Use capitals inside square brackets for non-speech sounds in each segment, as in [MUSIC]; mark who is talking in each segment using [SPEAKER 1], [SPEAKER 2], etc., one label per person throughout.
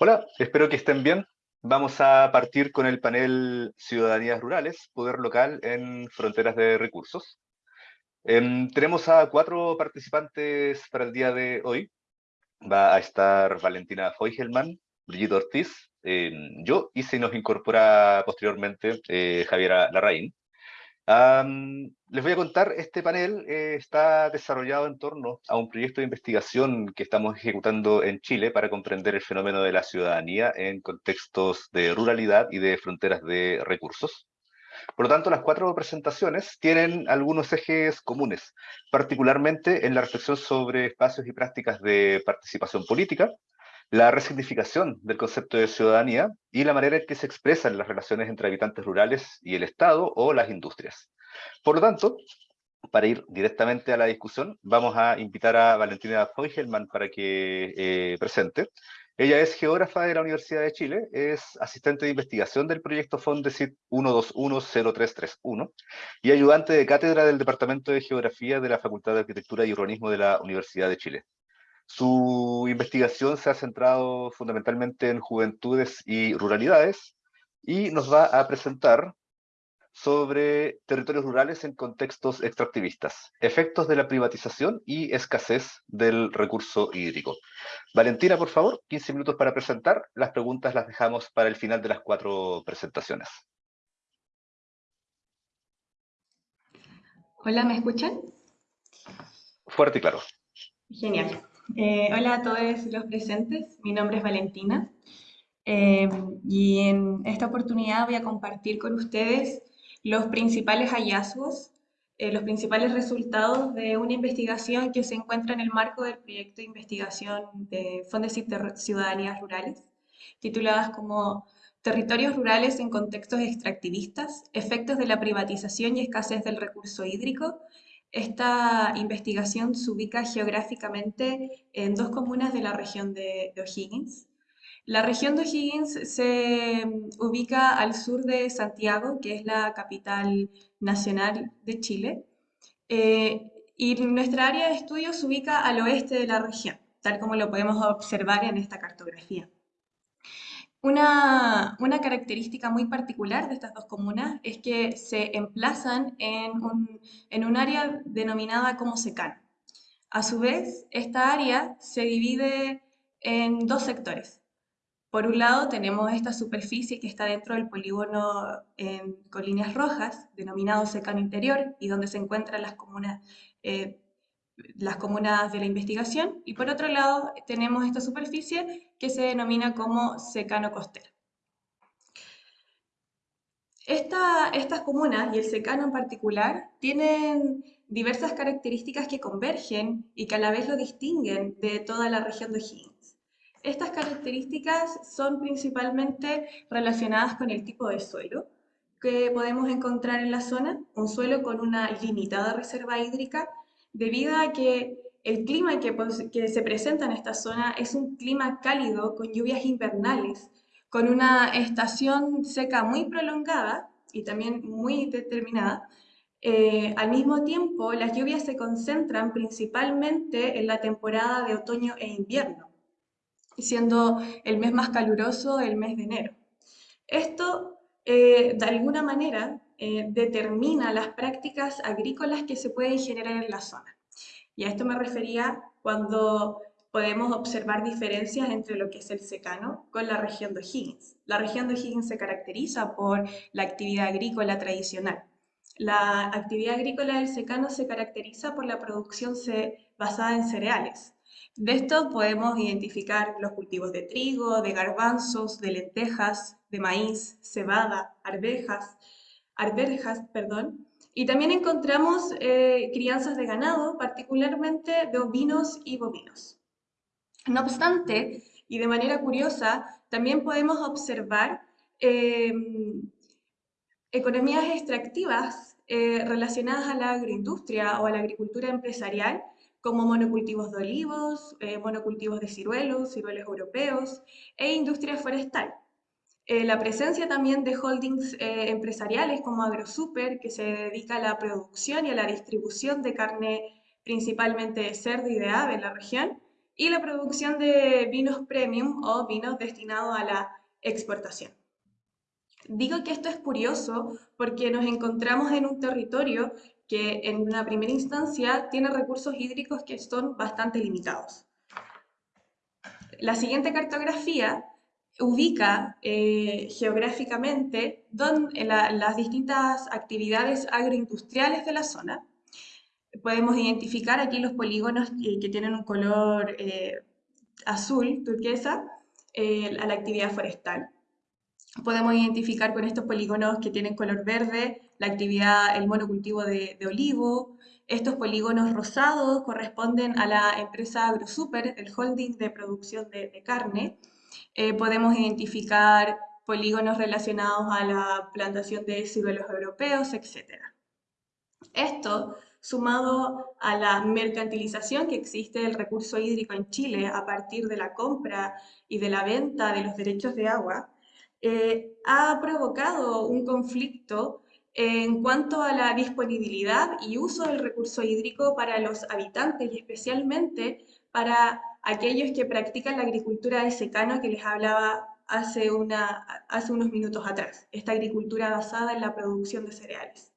[SPEAKER 1] Hola, espero que estén bien. Vamos a partir con el panel Ciudadanías Rurales, Poder Local en Fronteras de Recursos. Em, tenemos a cuatro participantes para el día de hoy. Va a estar Valentina Feugelman, Brigitte Ortiz, em, yo, y se nos incorpora posteriormente eh, Javiera Larraín les voy a contar, este panel eh, está desarrollado en torno a un proyecto de investigación que estamos ejecutando en Chile para comprender el fenómeno de la ciudadanía en contextos de ruralidad y de fronteras de recursos. Por lo tanto, las cuatro presentaciones tienen algunos ejes comunes, particularmente en la reflexión sobre espacios y prácticas de participación política, la resignificación del concepto de ciudadanía y la manera en que se expresan las relaciones entre habitantes rurales y el Estado o las industrias. Por lo tanto, para ir directamente a la discusión, vamos a invitar a Valentina Feugelman para que eh, presente. Ella es geógrafa de la Universidad de Chile, es asistente de investigación del proyecto Fondesit 1210331 y ayudante de cátedra del Departamento de Geografía de la Facultad de Arquitectura y Urbanismo de la Universidad de Chile. Su investigación se ha centrado fundamentalmente en juventudes y ruralidades y nos va a presentar sobre territorios rurales en contextos extractivistas, efectos de la privatización y escasez del recurso hídrico. Valentina, por favor, 15 minutos para presentar. Las preguntas las dejamos para el final de las cuatro presentaciones.
[SPEAKER 2] Hola, ¿me escuchan?
[SPEAKER 1] Fuerte y claro.
[SPEAKER 2] Genial. Eh, hola a todos los presentes, mi nombre es Valentina eh, y en esta oportunidad voy a compartir con ustedes los principales hallazgos, eh, los principales resultados de una investigación que se encuentra en el marco del proyecto de investigación de Fondesit de Ciudadanías Rurales, tituladas como Territorios rurales en contextos extractivistas, efectos de la privatización y escasez del recurso hídrico esta investigación se ubica geográficamente en dos comunas de la región de, O'Higgins. La región de O'Higgins se ubica al sur de Santiago, que es la capital nacional de Chile, eh, y nuestra área de estudio se ubica al oeste de la región, tal como lo podemos observar en esta cartografía. Una, característica muy particular de estas dos comunas es que se emplazan en un, área denominada como secano. A su vez, esta área se divide en dos sectores. Por un lado tenemos esta superficie que está dentro del polígono con líneas rojas, denominado secano interior, y donde se encuentran las comunas eh, las comunas de la investigación y por otro lado tenemos esta superficie que se denomina como secano costero. estas comunas y el secano en particular tienen diversas características que convergen y que a la vez lo distinguen de toda la región de Higgins. Estas características son principalmente relacionadas con el tipo de suelo que podemos encontrar en la zona, un suelo con una limitada reserva hídrica debido a que el clima que, se presenta en esta zona es un clima cálido con lluvias invernales, con una estación seca muy prolongada y también muy determinada. Eh, al mismo tiempo, las lluvias se concentran principalmente en la temporada de otoño e invierno, siendo el mes más caluroso el mes de enero. Esto, eh, de alguna manera, eh, determina las prácticas agrícolas que se pueden generar en la zona. Y a esto me refería cuando podemos observar diferencias entre lo que es el secano con la región de Higgins. La región de Higgins se caracteriza por la actividad agrícola tradicional. La actividad agrícola del secano se caracteriza por la producción basada en cereales. De esto podemos identificar los cultivos de trigo, de garbanzos, de lentejas, de maíz, cebada, arvejas, arberjas, perdón, y también encontramos eh, crianzas de ganado, particularmente de ovinos y bovinos. No obstante, y de manera curiosa, también podemos observar em, economías extractivas eh, relacionadas a la agroindustria o a la agricultura empresarial, como monocultivos de olivos, eh, monocultivos de ciruelos, ciruelos europeos e industria forestal. Eh, la presencia también de holdings eh, empresariales como AgroSuper, que se dedica a la producción y a la distribución de carne principalmente de cerdo y de ave en la región, y la producción de vinos premium o vinos destinados a la exportación. Digo que esto es curioso porque nos encontramos en un territorio que en una primera instancia tiene recursos hídricos que son bastante limitados. La siguiente cartografía ubica eh, geográficamente las distintas actividades agroindustriales de la zona podemos identificar aquí los polígonos que, tienen un color eh, azul, turquesa, eh, a la actividad forestal. Podemos identificar con estos polígonos que tienen color verde la actividad, el monocultivo de, de olivo. Estos polígonos rosados corresponden a la empresa AgroSuper, el holding de producción de, de carne. Eh, podemos identificar polígonos relacionados a la plantación de ciruelos europeos, etc. Esto sumado a la mercantilización que existe del recurso hídrico en Chile a partir de la compra y de la venta de los derechos de agua, eh, ha provocado un conflicto en cuanto a la disponibilidad y uso del recurso hídrico para los habitantes y especialmente para aquellos que practican la agricultura de secano que les hablaba hace, unos minutos atrás, esta agricultura basada en la producción de cereales.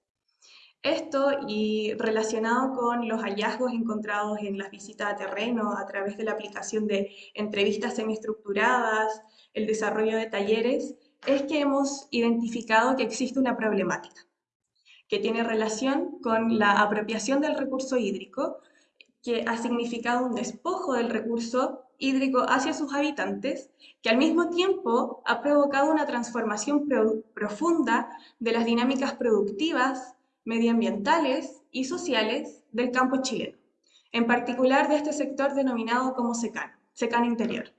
[SPEAKER 2] Esto y relacionado con los hallazgos encontrados en las visitas a terreno a través de la aplicación de entrevistas semiestructuradas, el desarrollo de talleres, es que hemos identificado que existe una problemática que tiene relación con la apropiación del recurso hídrico, que ha significado un despojo del recurso hídrico hacia sus habitantes, que al mismo tiempo ha provocado una transformación profunda de las dinámicas productivas, medioambientales y sociales del campo chileno, en particular de este sector denominado como secano, secano interior.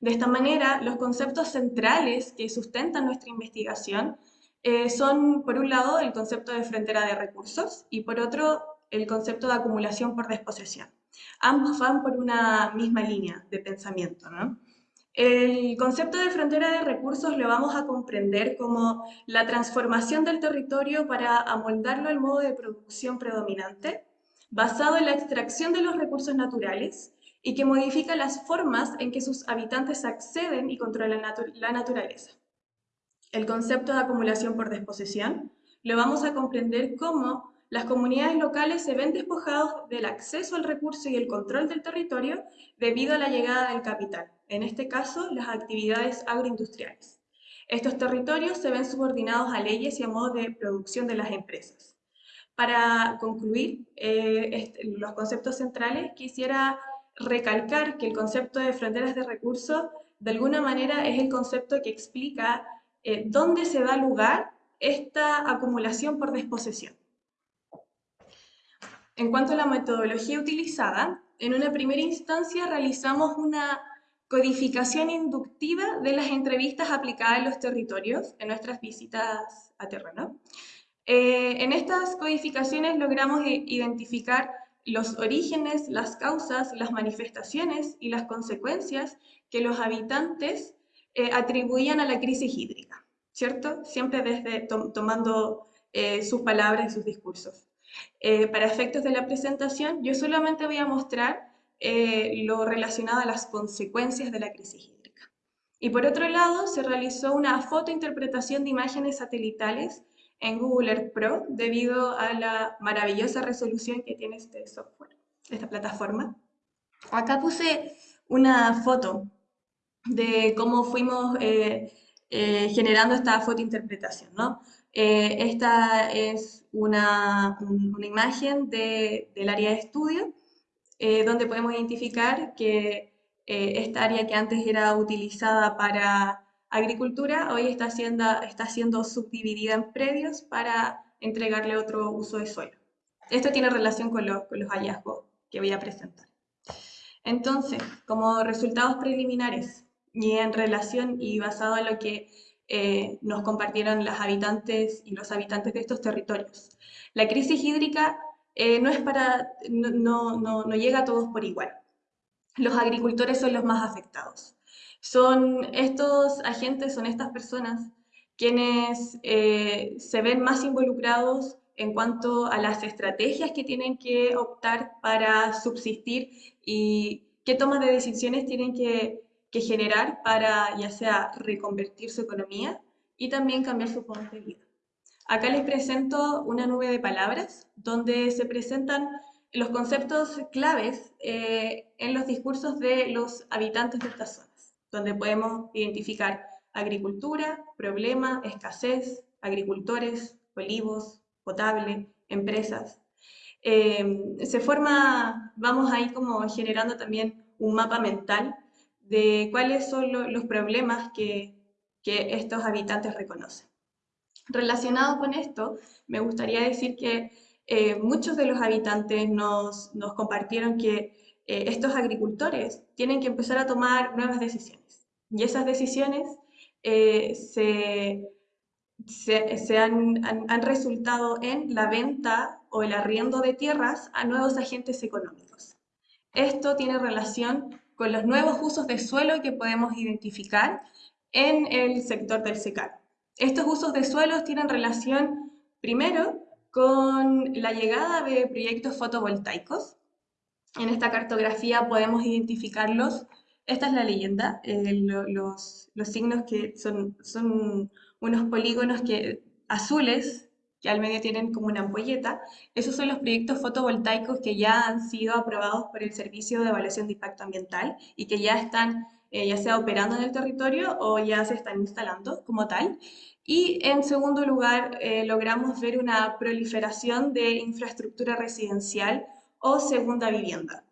[SPEAKER 2] De esta manera, los conceptos centrales que sustentan nuestra investigación eh, son, por un lado, el concepto de frontera de recursos y, por otro, el concepto de acumulación por desposesión. Ambos van por una misma línea de pensamiento. ¿no? El concepto de frontera de recursos lo vamos a comprender como la transformación del territorio para amoldarlo al modo de producción predominante, basado en la extracción de los recursos naturales y que modifica las formas en que sus habitantes acceden y controlan la naturaleza. El concepto de acumulación por desposesión lo vamos a comprender como las comunidades locales se ven despojados del acceso al recurso y el control del territorio debido a la llegada del capital, en este caso las actividades agroindustriales. Estos territorios se ven subordinados a leyes y a modos de producción de las empresas. Para concluir eh, los conceptos centrales, quisiera recalcar que el concepto de fronteras de recursos de alguna manera es el concepto que explica eh, dónde se da lugar esta acumulación por desposesión. En cuanto a la metodología utilizada, en una primera instancia realizamos una codificación inductiva de las entrevistas aplicadas en los territorios, en nuestras visitas a terreno. Eh, en estas codificaciones logramos identificar los orígenes, las causas, las manifestaciones y las consecuencias que los habitantes eh, atribuían a la crisis hídrica, ¿cierto? Siempre desde tomando eh, sus palabras y sus discursos. Eh, para efectos de la presentación, yo solamente voy a mostrar eh, lo relacionado a las consecuencias de la crisis hídrica. Y por otro lado, se realizó una fotointerpretación de imágenes satelitales en Google Earth Pro debido a la maravillosa resolución que tiene este software, esta plataforma. Acá puse una foto de cómo fuimos eh, generando esta fotointerpretación, ¿no? Eh, esta es una, imagen del área de estudio, eh, donde podemos identificar que eh, esta área que antes era utilizada para agricultura, hoy está siendo, subdividida en predios para entregarle otro uso de suelo. Esto tiene relación con, con los hallazgos que voy a presentar. Entonces, como resultados preliminares y en relación y basado en lo que eh, nos compartieron las habitantes y los habitantes de estos territorios. La crisis hídrica eh, no, es para, no, no, no, llega a todos por igual. Los agricultores son los más afectados. Son estos agentes, son estas personas quienes eh, se ven más involucrados en cuanto a las estrategias que tienen que optar para subsistir y qué tomas de decisiones tienen que, que generar para ya sea reconvertir su economía y también cambiar su modo de vida. Acá les presento una nube de palabras donde se presentan los conceptos claves eh, en los discursos de los habitantes de estas zonas, donde podemos identificar agricultura, problema, escasez, agricultores, olivos, potable, empresas. Eh, se forma, vamos ahí como generando también un mapa mental de cuáles son los problemas que, que estos habitantes reconocen. Relacionado con esto, me gustaría decir que eh, muchos de los habitantes nos, nos compartieron que eh, estos agricultores tienen que empezar a tomar nuevas decisiones. Y esas decisiones eh, se, se, han, han, resultado en la venta o el arriendo de tierras a nuevos agentes económicos. Esto tiene relación con los nuevos usos de suelo que podemos identificar en el sector del secano. Estos usos de suelos tienen relación, primero, con la llegada de proyectos fotovoltaicos. En esta cartografía podemos identificarlos. Esta es la leyenda, eh, los, los, signos que son, son unos polígonos que, azules que al medio tienen como una ampolleta. Esos son los proyectos fotovoltaicos que ya han sido aprobados por el Servicio de Evaluación de Impacto Ambiental y que ya están eh, ya sea operando en el territorio o ya se están instalando como tal. Y en segundo lugar, eh, logramos ver una proliferación de infraestructura residencial o segunda vivienda.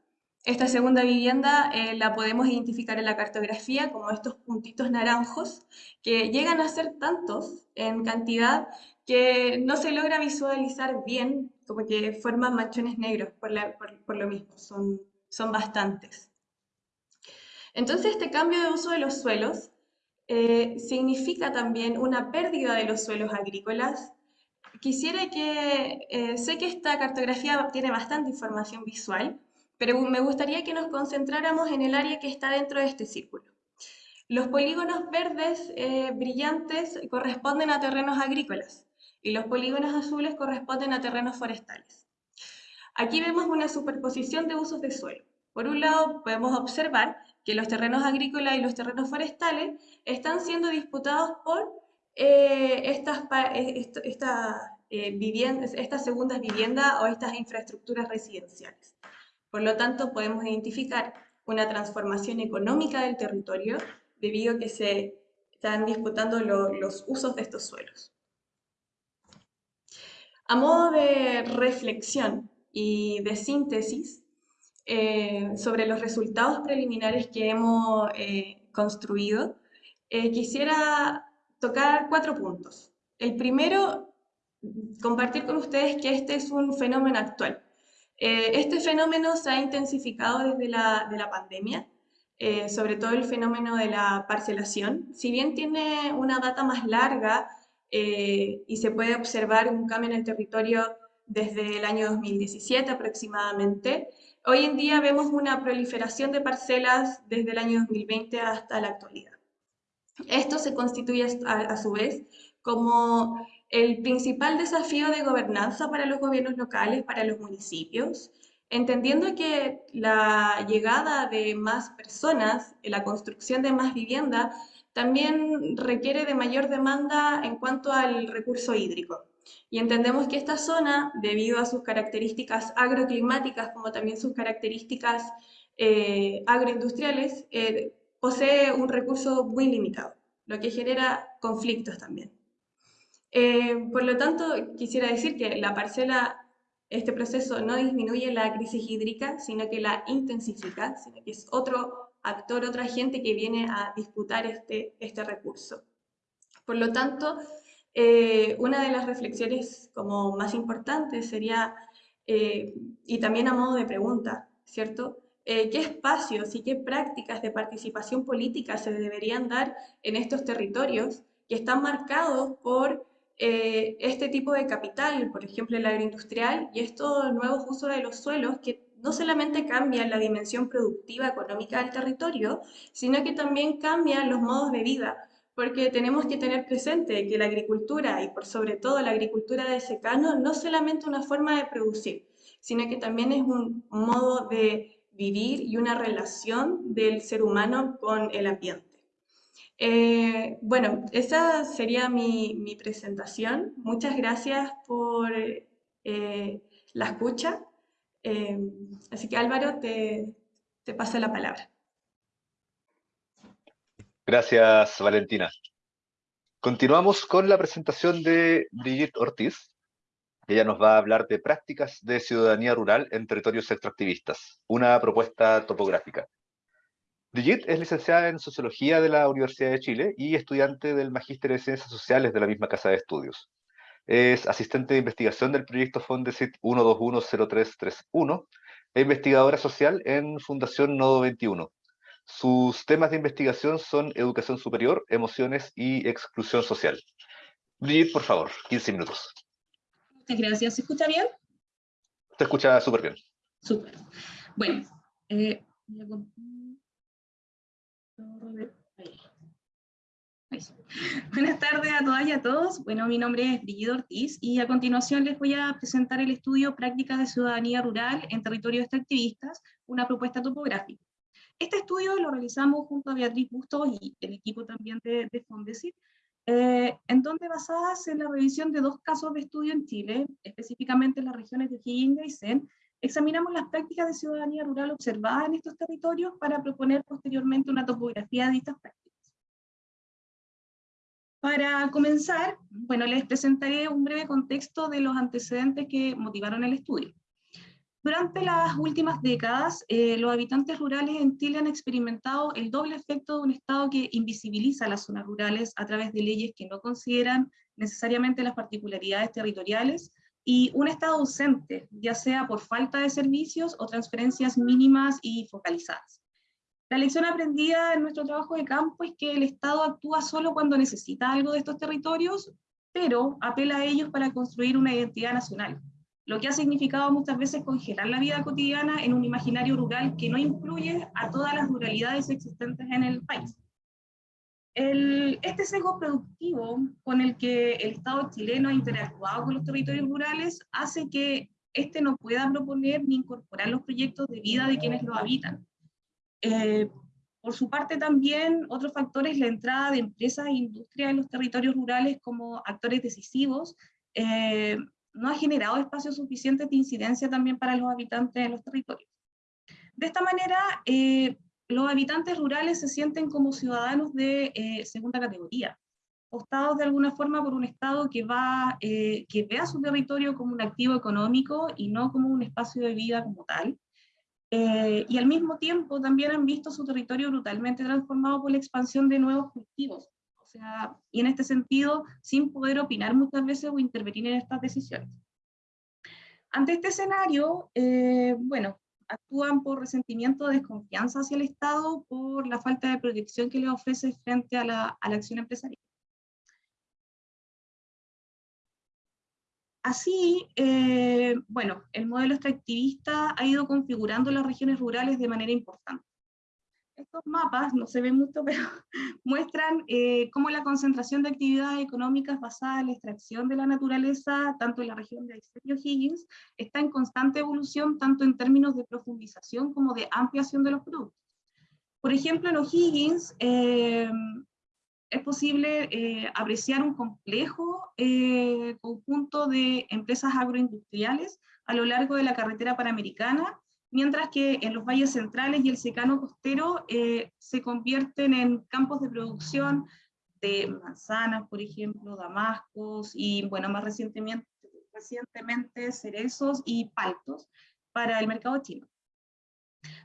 [SPEAKER 2] Esta segunda vivienda eh, la podemos identificar en la cartografía como estos puntitos naranjos que llegan a ser tantos en cantidad que no se logra visualizar bien, como que forman manchones negros por, por, lo mismo, son, son bastantes. Entonces este cambio de uso de los suelos eh, significa también una pérdida de los suelos agrícolas. Quisiera que, eh, sé que esta cartografía tiene bastante información visual, pero me gustaría que nos concentráramos en el área que está dentro de este círculo. Los polígonos verdes eh, brillantes corresponden a terrenos agrícolas y los polígonos azules corresponden a terrenos forestales. Aquí vemos una superposición de usos de suelo. Por un lado, podemos observar que los terrenos agrícolas y los terrenos forestales están siendo disputados por eh, estas, eh, eh, viviendas, estas segundas viviendas o estas infraestructuras residenciales. Por lo tanto, podemos identificar una transformación económica del territorio debido a que se están disputando los usos de estos suelos. A modo de reflexión y de síntesis, eh, sobre los resultados preliminares que hemos eh, construido, eh, quisiera tocar cuatro puntos. El primero, compartir con ustedes que este es un fenómeno actual. este fenómeno se ha intensificado desde la, de la pandemia, sobre todo el fenómeno de la parcelación. Si bien tiene una data más larga y se puede observar un cambio en el territorio desde el año 2017 aproximadamente, Hoy en día vemos una proliferación de parcelas desde el año 2020 hasta la actualidad. Esto se constituye a, su vez como el principal desafío de gobernanza para los gobiernos locales, para los municipios, entendiendo que la llegada de más personas, la construcción de más vivienda, también requiere de mayor demanda en cuanto al recurso hídrico. Y entendemos que esta zona, debido a sus características agroclimáticas como también sus características eh, agroindustriales, eh, posee un recurso muy limitado, lo que genera conflictos también. Eh, por lo tanto, quisiera decir que la parcela, este proceso no disminuye la crisis hídrica, sino que la intensifica, sino que es otro actor, otra gente que viene a disputar este, este recurso. Por lo tanto, eh, una de las reflexiones como más importantes sería, eh, y también a modo de pregunta, ¿cierto? Eh, ¿Qué espacios y qué prácticas de participación política se deberían dar en estos territorios que están marcados por este tipo de capital, por ejemplo el agroindustrial, y estos nuevos usos de los suelos que no solamente cambian la dimensión productiva económica del territorio, sino que también cambian los modos de vida, porque tenemos que tener presente que la agricultura, y por sobre todo la agricultura de secano, no es solamente una forma de producir, sino que también es un modo de vivir y una relación del ser humano con el ambiente. Eh, bueno, esa sería mi, presentación. Muchas gracias por eh, la escucha. Eh, así que Álvaro, te, te paso la palabra.
[SPEAKER 1] Gracias, Valentina. Continuamos con la presentación de Brigitte Ortiz. Ella nos va a hablar de prácticas de ciudadanía rural en territorios extractivistas, una propuesta topográfica. Brigitte es licenciada en Sociología de la Universidad de Chile y estudiante del Magíster de Ciencias Sociales de la misma casa de estudios. Es asistente de investigación del proyecto Fondesit 1210331 e investigadora social en Fundación Nodo 21, sus temas de investigación son educación superior, emociones y exclusión social. Brigitte, por favor, 15 minutos.
[SPEAKER 3] Muchas gracias. ¿Se escucha bien?
[SPEAKER 1] Se escucha súper bien.
[SPEAKER 3] Súper. Bueno, eh, [LAUGHS] Buenas tardes a todas y a todos. Bueno, mi nombre es Brigitte Ortiz y a continuación les voy a presentar el estudio Prácticas de Ciudadanía Rural en Territorios Extractivistas, una propuesta topográfica. Este estudio lo realizamos junto a Beatriz Bustos y el equipo también de, de Fondesit, eh, en donde basadas en la revisión de dos casos de estudio en Chile, específicamente en las regiones de Higgins y Aysén, examinamos las prácticas de ciudadanía rural observadas en estos territorios para proponer posteriormente una topografía de estas prácticas. Para comenzar, bueno, les presentaré un breve contexto de los antecedentes que motivaron el estudio. Durante las últimas décadas, eh, los habitantes rurales en Chile han experimentado el doble efecto de un Estado que invisibiliza las zonas rurales a través de leyes que no consideran necesariamente las particularidades territoriales, y un Estado ausente, ya sea por falta de servicios o transferencias mínimas y focalizadas. La lección aprendida en nuestro trabajo de campo es que el Estado actúa solo cuando necesita algo de estos territorios, pero apela a ellos para construir una identidad nacional, lo que ha significado muchas veces congelar la vida cotidiana en un imaginario rural que no incluye a todas las ruralidades existentes en el país. este sesgo productivo con el que el Estado chileno ha interactuado con los territorios rurales hace que éste no pueda proponer ni incorporar los proyectos de vida de quienes lo habitan. Eh, por su parte también, otro factor es la entrada de empresas e industrias en los territorios rurales como actores decisivos, eh, no ha generado espacio suficiente de incidencia también para los habitantes de los territorios. De esta manera, eh, los habitantes rurales se sienten como ciudadanos de eh, segunda categoría, postados de alguna forma por un Estado que, va, eh, que ve a su territorio como un activo económico y no como un espacio de vida como tal. Y al mismo tiempo también han visto su territorio brutalmente transformado por la expansión de nuevos cultivos, y en este sentido, sin poder opinar muchas veces o intervenir en estas decisiones. Ante este escenario, eh, bueno, actúan por resentimiento o desconfianza hacia el Estado por la falta de protección que le ofrece frente a la, a la acción empresarial. Así, eh, bueno, el modelo extractivista ha ido configurando las regiones rurales de manera importante estos mapas, no se ven mucho, [LAUGHS] pero muestran eh, cómo la concentración de actividades económicas basadas en la extracción de la naturaleza, tanto en la región de Aysén y O'Higgins, está en constante evolución, tanto en términos de profundización como de ampliación de los productos. Por ejemplo, en O'Higgins eh, es posible eh, apreciar un complejo conjunto de empresas agroindustriales a lo largo de la carretera panamericana, mientras que en los valles centrales y el secano costero eh, se convierten en campos de producción de manzanas, por ejemplo, damascos y, bueno, más recientemente, recientemente cerezos y paltos para el mercado chino.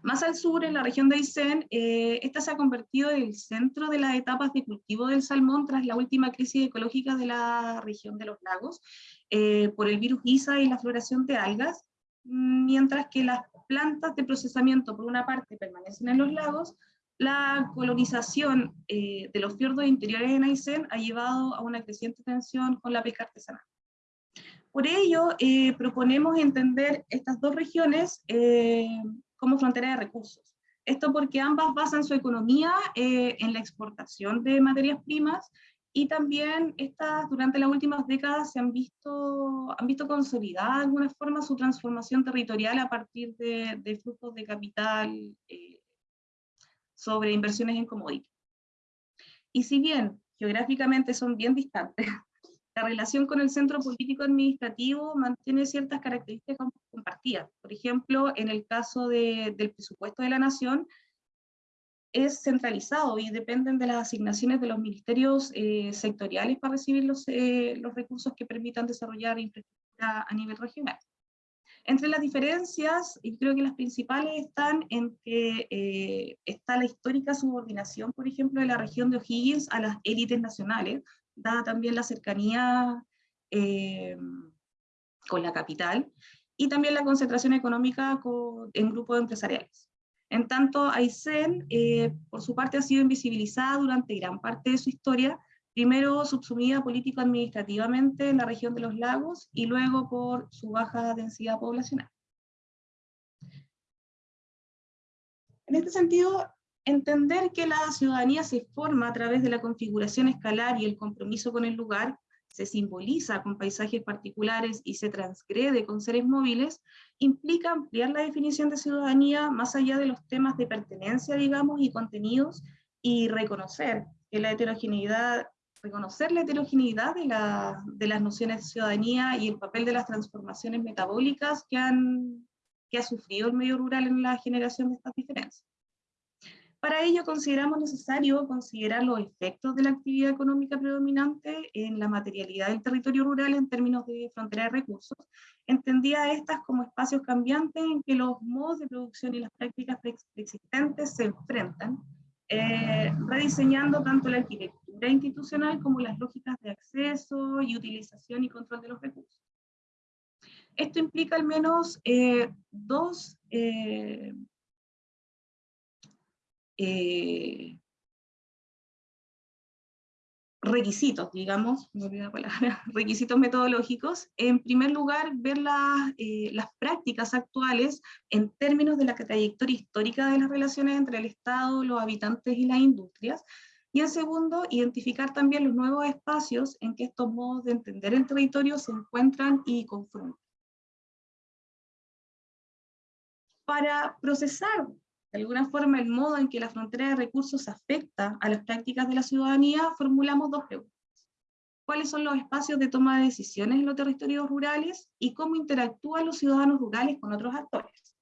[SPEAKER 3] Más al sur, en la región de Aysén, eh, esta se ha convertido en el centro de las etapas de cultivo del salmón tras la última crisis ecológica de la región de los lagos, eh, por el virus ISA y la floración de algas, mientras que las plantas de procesamiento, por una parte, permanecen en los lagos, la colonización eh, de los fiordos interiores en Aysén ha llevado a una creciente tensión con la pesca artesanal. Por ello, proponemos entender estas dos regiones como frontera de recursos. Esto porque ambas basan su economía eh, en la exportación de materias primas y también estas, durante las últimas décadas se han visto, han visto consolidada de alguna forma su transformación territorial a partir de, de flujos de capital eh, sobre inversiones en commodities. Y si bien geográficamente son bien distantes, la relación con el centro político administrativo mantiene ciertas características compartidas. Por ejemplo, en el caso de, del presupuesto de la nación, es centralizado y dependen de las asignaciones de los ministerios eh, sectoriales para recibir los, eh, los recursos que permitan desarrollar infraestructura a nivel regional. Entre las diferencias, y creo que las principales están en que eh, está la histórica subordinación, por ejemplo, de la región de O'Higgins a las élites nacionales, dada también la cercanía con la capital, y también la concentración económica con, en grupos empresariales. En tanto, Aysén, eh, por su parte, ha sido invisibilizada durante gran parte de su historia, primero subsumida político-administrativamente en la región de los lagos y luego por su baja densidad poblacional. En este sentido, entender que la ciudadanía se forma a través de la configuración escalar y el compromiso con el lugar se simboliza con paisajes particulares y se transgrede con seres móviles, implica ampliar la definición de ciudadanía más allá de los temas de pertenencia, digamos, y contenidos, y reconocer que la heterogeneidad, reconocer la heterogeneidad de, la, las nociones de ciudadanía y el papel de las transformaciones metabólicas que, han, que ha sufrido el medio rural en la generación de estas diferencias. Para ello consideramos necesario considerar los efectos de la actividad económica predominante en la materialidad del territorio rural en términos de frontera de recursos, entendía estas como espacios cambiantes en que los modos de producción y las prácticas preexistentes se enfrentan, eh, rediseñando tanto la arquitectura institucional como las lógicas de acceso y utilización y control de los recursos. Esto implica al menos eh, dos eh, eh, requisitos, digamos, [LAUGHS] requisitos metodológicos. En primer lugar, ver eh, las prácticas actuales en términos de la trayectoria histórica de las relaciones entre el Estado, los habitantes y las industrias. Y en segundo, identificar también los nuevos espacios en que estos modos de entender el territorio se encuentran y confrontan. Para procesar de alguna forma el modo en que la frontera de recursos afecta a las prácticas de la ciudadanía, formulamos dos preguntas. ¿Cuáles son los espacios de toma de decisiones en los territorios rurales y cómo interactúan los ciudadanos rurales con otros actores?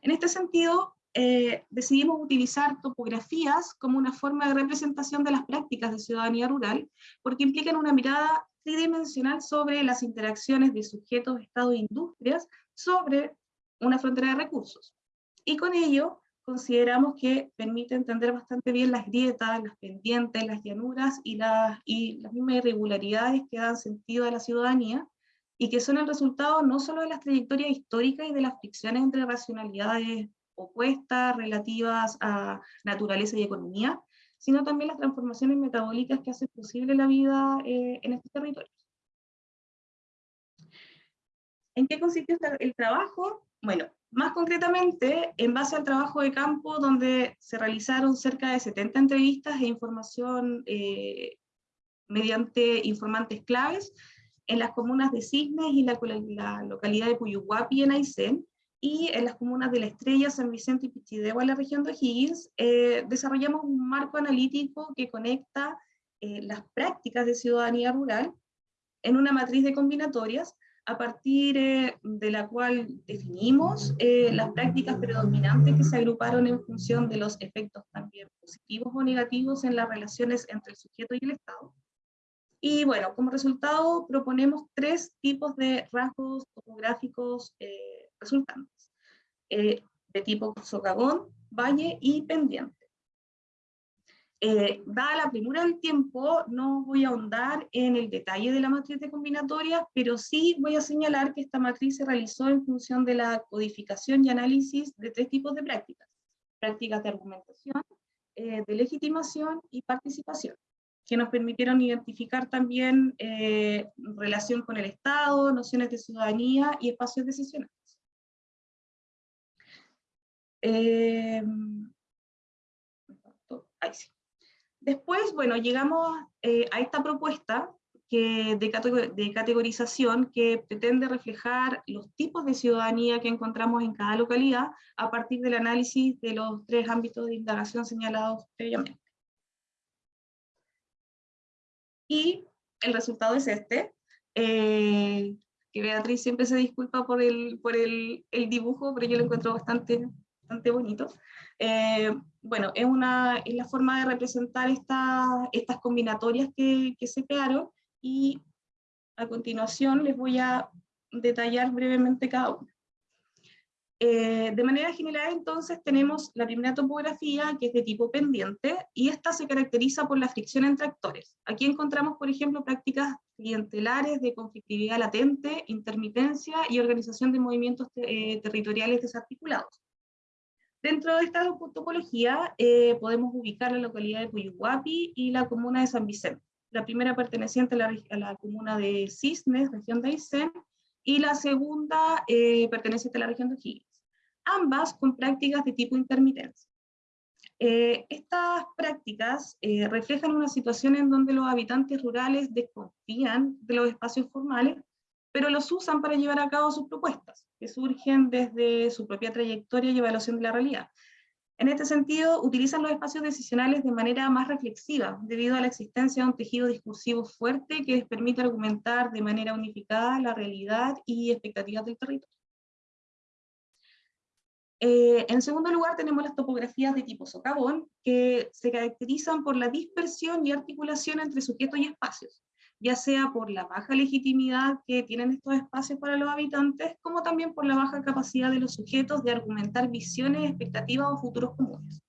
[SPEAKER 3] En este sentido, eh, decidimos utilizar topografías como una forma de representación de las prácticas de ciudadanía rural, porque implican una mirada tridimensional sobre las interacciones de sujetos, Estado e industrias sobre una frontera de recursos. Y con ello consideramos que permite entender bastante bien las grietas, las pendientes, las llanuras y, las, y las mismas irregularidades que dan sentido a la ciudadanía y que son el resultado no solo de las trayectorias históricas y de las fricciones entre racionalidades opuestas relativas a naturaleza y economía, sino también las transformaciones metabólicas que hacen posible la vida eh, en estos territorios. ¿En qué consiste el trabajo? Bueno, más concretamente, en base al trabajo de campo, donde se realizaron cerca de 70 entrevistas e información eh, mediante informantes claves en las comunas de Cisnes y la, localidad de Puyuhuapi en Aysén, y en las comunas de La Estrella, San Vicente y Pichidegua en la región de Higgins, eh, desarrollamos un marco analítico que conecta eh, las prácticas de ciudadanía rural en una matriz de combinatorias a partir eh, de la cual definimos eh, las prácticas predominantes que se agruparon en función de los efectos también positivos o negativos en las relaciones entre el sujeto y el Estado. Y bueno, como resultado proponemos tres tipos de rasgos topográficos eh, resultantes, de tipo socavón, valle y pendiente. Eh, dada la premura del tiempo, no voy a ahondar en el detalle de la matriz de combinatorias, pero sí voy a señalar que esta matriz se realizó en función de la codificación y análisis de tres tipos de prácticas. Prácticas de argumentación, eh, de legitimación y participación, que nos permitieron identificar también eh, relación con el Estado, nociones de ciudadanía y espacios decisionales. Ahí sí. Después, bueno, llegamos eh, a esta propuesta de, categorización que pretende reflejar los tipos de ciudadanía que encontramos en cada localidad a partir del análisis de los tres ámbitos de indagación señalados previamente. Y el resultado es este, eh, que Beatriz siempre se disculpa por el, por el, dibujo, pero yo lo encuentro bastante, bastante bonito. Eh, bueno, es, una, es la forma de representar esta, estas combinatorias que, se crearon, y a continuación les voy a detallar brevemente cada una. Eh, de manera general, entonces, tenemos la primera topografía, que es de tipo pendiente, y esta se caracteriza por la fricción entre actores. Aquí encontramos, por ejemplo, prácticas clientelares de conflictividad latente, intermitencia y organización de movimientos eh, territoriales desarticulados. Dentro de esta topología eh, podemos ubicar la localidad de Puyuhuapi y la comuna de San Vicente. La primera perteneciente a la, comuna de Cisnes, región de Aysén, y la segunda eh, perteneciente a la región de O'Higgins, ambas con prácticas de tipo intermitencia. Eh, estas prácticas eh, reflejan una situación en donde los habitantes rurales desconfían de los espacios formales, pero los usan para llevar a cabo sus propuestas, surgen desde su propia trayectoria y evaluación de la realidad. En este sentido, utilizan los espacios decisionales de manera más reflexiva, debido a la existencia de un tejido discursivo fuerte que les permite argumentar de manera unificada la realidad y expectativas del territorio. Eh, en segundo lugar, tenemos las topografías de tipo socavón, que se caracterizan por la dispersión y articulación entre sujetos y espacios, ya sea por la baja legitimidad que tienen estos espacios para los habitantes, como también por la baja capacidad de los sujetos de argumentar visiones, expectativas o futuros comunes.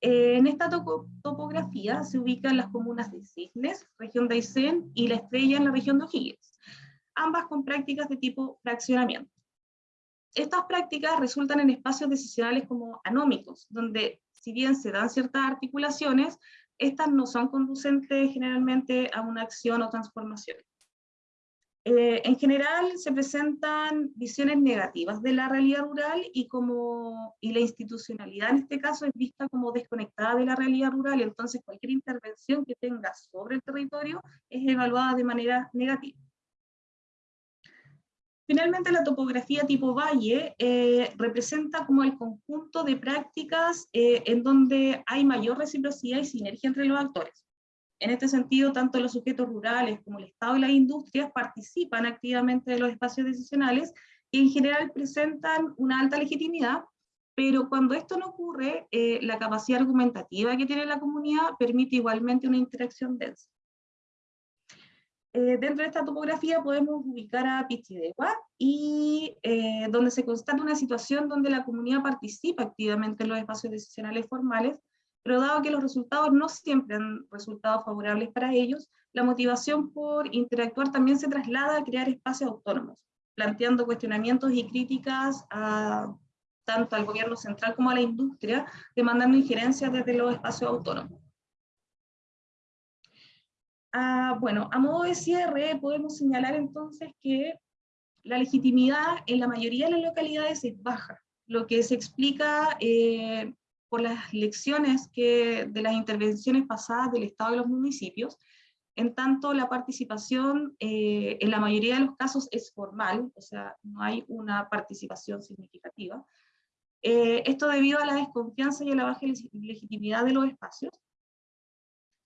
[SPEAKER 3] Eh, en esta topografía se ubican las comunas de Cisnes, región de Aysén, y La Estrella en la región de O'Higgins, ambas con prácticas de tipo fraccionamiento. Estas prácticas resultan en espacios decisionales como anómicos, donde si bien se dan ciertas articulaciones, estas no son conducentes generalmente a una acción o transformación. Eh, en general se presentan visiones negativas de la realidad rural y, como, y la institucionalidad en este caso es vista como desconectada de la realidad rural, entonces cualquier intervención que tenga sobre el territorio es evaluada de manera negativa. Finalmente, la topografía tipo valle eh, representa como el conjunto de prácticas eh, en donde hay mayor reciprocidad y sinergia entre los actores. En este sentido, tanto los sujetos rurales como el Estado y las industrias participan activamente de los espacios decisionales y en general presentan una alta legitimidad, pero cuando esto no ocurre, eh, la capacidad argumentativa que tiene la comunidad permite igualmente una interacción densa. Eh, dentro de esta topografía podemos ubicar a Pichidegua, y eh, donde se constata una situación donde la comunidad participa activamente en los espacios decisionales formales, pero dado que los resultados no siempre han resultado favorables para ellos, la motivación por interactuar también se traslada a crear espacios autónomos, planteando cuestionamientos y críticas a, tanto al gobierno central como a la industria, demandando injerencias desde los espacios autónomos. Ah, bueno, a modo de cierre podemos señalar entonces que la legitimidad en la mayoría de las localidades es baja, lo que se explica eh, por las lecciones que, de las intervenciones pasadas del Estado y los municipios, en tanto la participación eh, en la mayoría de los casos es formal, o sea, no hay una participación significativa. Eh, esto debido a la desconfianza y a la baja legitimidad de los espacios,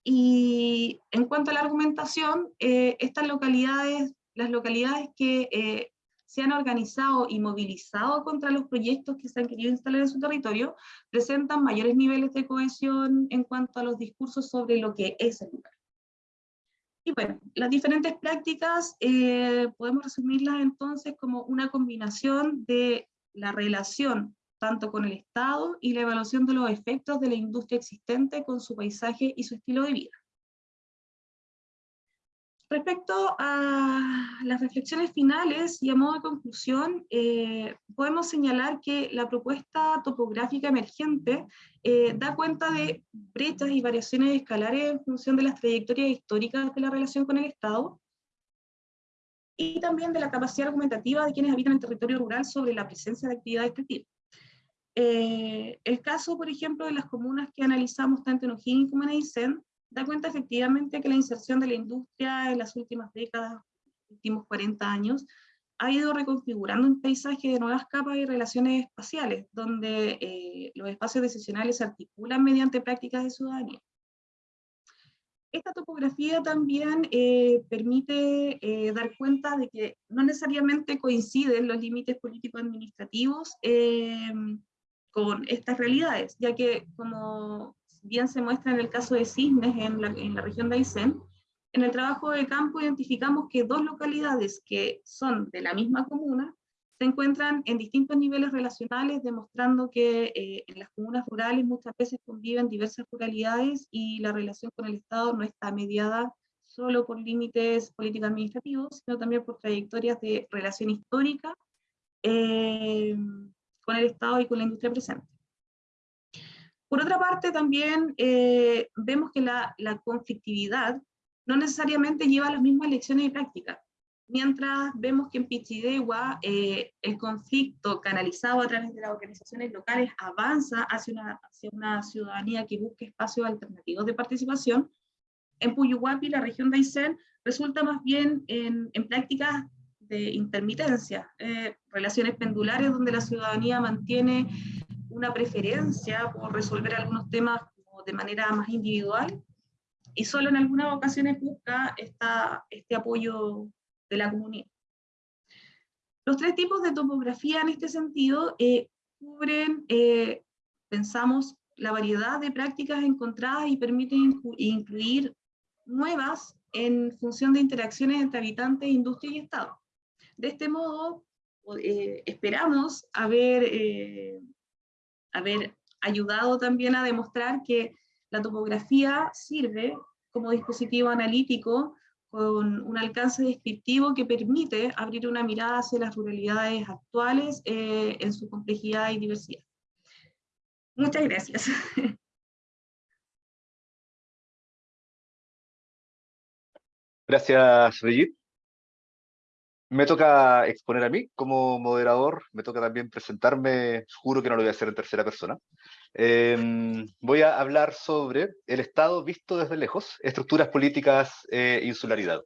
[SPEAKER 3] y en cuanto a la argumentación, eh, estas localidades, las localidades que eh, se han organizado y movilizado contra los proyectos que se han querido instalar en su territorio, presentan mayores niveles de cohesión en cuanto a los discursos sobre lo que es el lugar. Y bueno, las diferentes prácticas eh, podemos resumirlas entonces como una combinación de la relación tanto con el Estado y la evaluación de los efectos de la industria existente con su paisaje y su estilo de vida. Respecto a las reflexiones finales y a modo de conclusión, eh, podemos señalar que la propuesta topográfica emergente eh, da cuenta de brechas y variaciones escalares en función de las trayectorias históricas de la relación con el Estado, y también de la capacidad argumentativa de quienes habitan el territorio rural sobre la presencia de actividades extractivas. Eh, el caso, por ejemplo, de las comunas que analizamos tanto en O'Higgins como en Aysén, da cuenta efectivamente que la inserción de la industria en las últimas décadas, últimos 40 años, ha ido reconfigurando un paisaje de nuevas capas y relaciones espaciales, donde eh, los espacios decisionales se articulan mediante prácticas de ciudadanía. Esta topografía también eh, permite eh, dar cuenta de que no necesariamente coinciden los límites político-administrativos con estas realidades, ya que como bien se muestra en el caso de Cisnes en la, en la región de Aysén, en el trabajo de campo identificamos que dos localidades que son de la misma comuna se encuentran en distintos niveles relacionales, demostrando que eh, en las comunas rurales muchas veces conviven diversas ruralidades y la relación con el Estado no está mediada solo por límites políticos administrativos, sino también por trayectorias de relación histórica eh, con el Estado y con la industria presente. Por otra parte, también eh, vemos que la, conflictividad no necesariamente lleva las mismas lecciones y prácticas. Mientras vemos que en Pichidegua eh, el conflicto canalizado a través de las organizaciones locales avanza hacia una, hacia una ciudadanía que busque espacios alternativos de participación, en Puyuhuapi, la región de Aysén, resulta más bien en, en prácticas de intermitencia, eh, relaciones pendulares donde la ciudadanía mantiene una preferencia por resolver algunos temas de manera más individual y solo en algunas ocasiones busca esta, este apoyo de la comunidad. Los tres tipos de topografía en este sentido eh, cubren, eh, pensamos, la variedad de prácticas encontradas y permiten incluir nuevas en función de interacciones entre habitantes, industria y Estado. De este modo, eh, esperamos haber, haber ayudado también a demostrar que la topografía sirve como dispositivo analítico con un alcance descriptivo que permite abrir una mirada hacia las ruralidades actuales eh, en su complejidad y diversidad. Muchas gracias. [LAUGHS]
[SPEAKER 1] Gracias, Brigitte. Me toca exponer a mí como moderador, me toca también presentarme, juro que no lo voy a hacer en tercera persona. Em, voy a hablar sobre el Estado visto desde lejos, estructuras políticas e insularidad.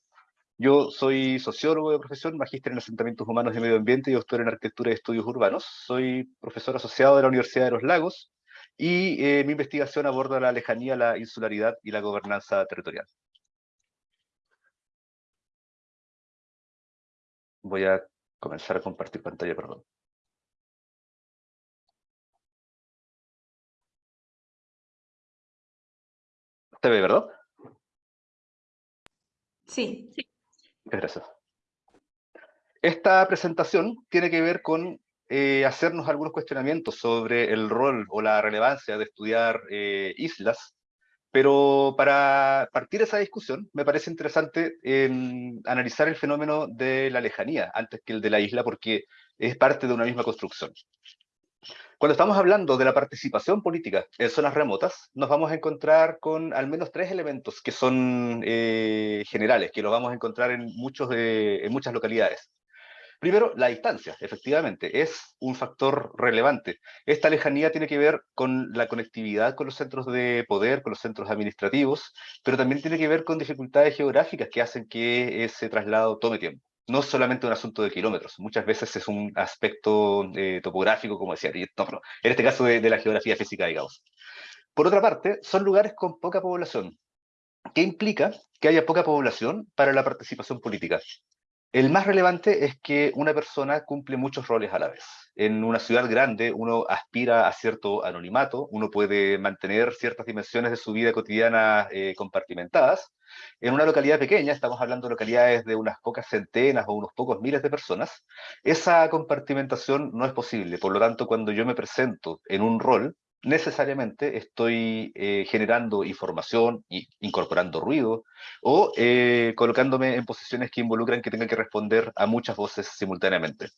[SPEAKER 1] Yo soy sociólogo de profesión, magíster en asentamientos humanos y medio ambiente y doctor en arquitectura y estudios urbanos. Soy profesor asociado de la Universidad de los Lagos y eh, mi investigación aborda la lejanía, la insularidad y la gobernanza territorial. Voy a comenzar a compartir pantalla, perdón. ¿Te ve, verdad?
[SPEAKER 2] Sí. sí.
[SPEAKER 1] Gracias. Esta presentación tiene que ver con eh, hacernos algunos cuestionamientos sobre el rol o la relevancia de estudiar eh, islas pero para partir esa discusión, me parece interesante em, analizar el fenómeno de la lejanía antes que el de la isla, porque es parte de una misma construcción. Cuando estamos hablando de la participación política en zonas remotas, nos vamos a encontrar con al menos tres elementos que son eh, generales, que los vamos a encontrar en, muchos en muchas localidades. Primero, la distancia, efectivamente, es un factor relevante. Esta lejanía tiene que ver con la conectividad con los centros de poder, con los centros administrativos, pero también tiene que ver con dificultades geográficas que hacen que ese traslado tome tiempo. No es solamente un asunto de kilómetros, muchas veces es un aspecto eh, topográfico, como decía, en este caso de, de la geografía física, digamos. Por otra parte, son lugares con poca población, ¿Qué implica que haya poca población para la participación política. El más relevante es que una persona cumple muchos roles a la vez. En una ciudad grande uno aspira a cierto anonimato, uno puede mantener ciertas dimensiones de su vida cotidiana eh, compartimentadas. En una localidad pequeña, estamos hablando de localidades de unas pocas centenas o unos pocos miles de personas, esa compartimentación no es posible. Por lo tanto, cuando yo me presento en un rol, necesariamente estoy eh, generando información, y incorporando ruido, o eh, colocándome en posiciones que involucran que tenga que responder a muchas voces simultáneamente.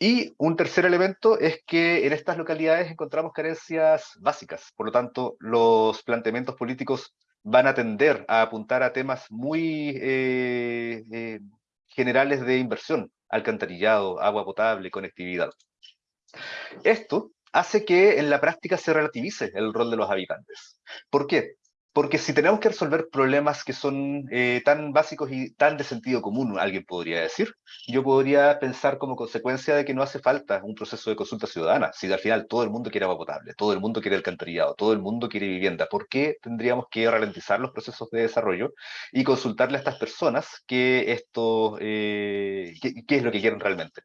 [SPEAKER 1] Y un tercer elemento es que en estas localidades encontramos carencias básicas, por lo tanto, los planteamientos políticos van a tender a apuntar a temas muy eh, generales de inversión, alcantarillado, agua potable, conectividad. Esto hace que en la práctica se relativice el rol de los habitantes. ¿Por qué? Porque si tenemos que resolver problemas que son eh, tan básicos y tan de sentido común, alguien podría decir, yo podría pensar como consecuencia de que no hace falta un proceso de consulta ciudadana. Si al final todo el mundo quiere agua potable, todo el mundo quiere alcantarillado, todo el mundo quiere vivienda, ¿por qué tendríamos que ralentizar los procesos de desarrollo y consultarle a estas personas qué, eh, qué es lo que quieren realmente?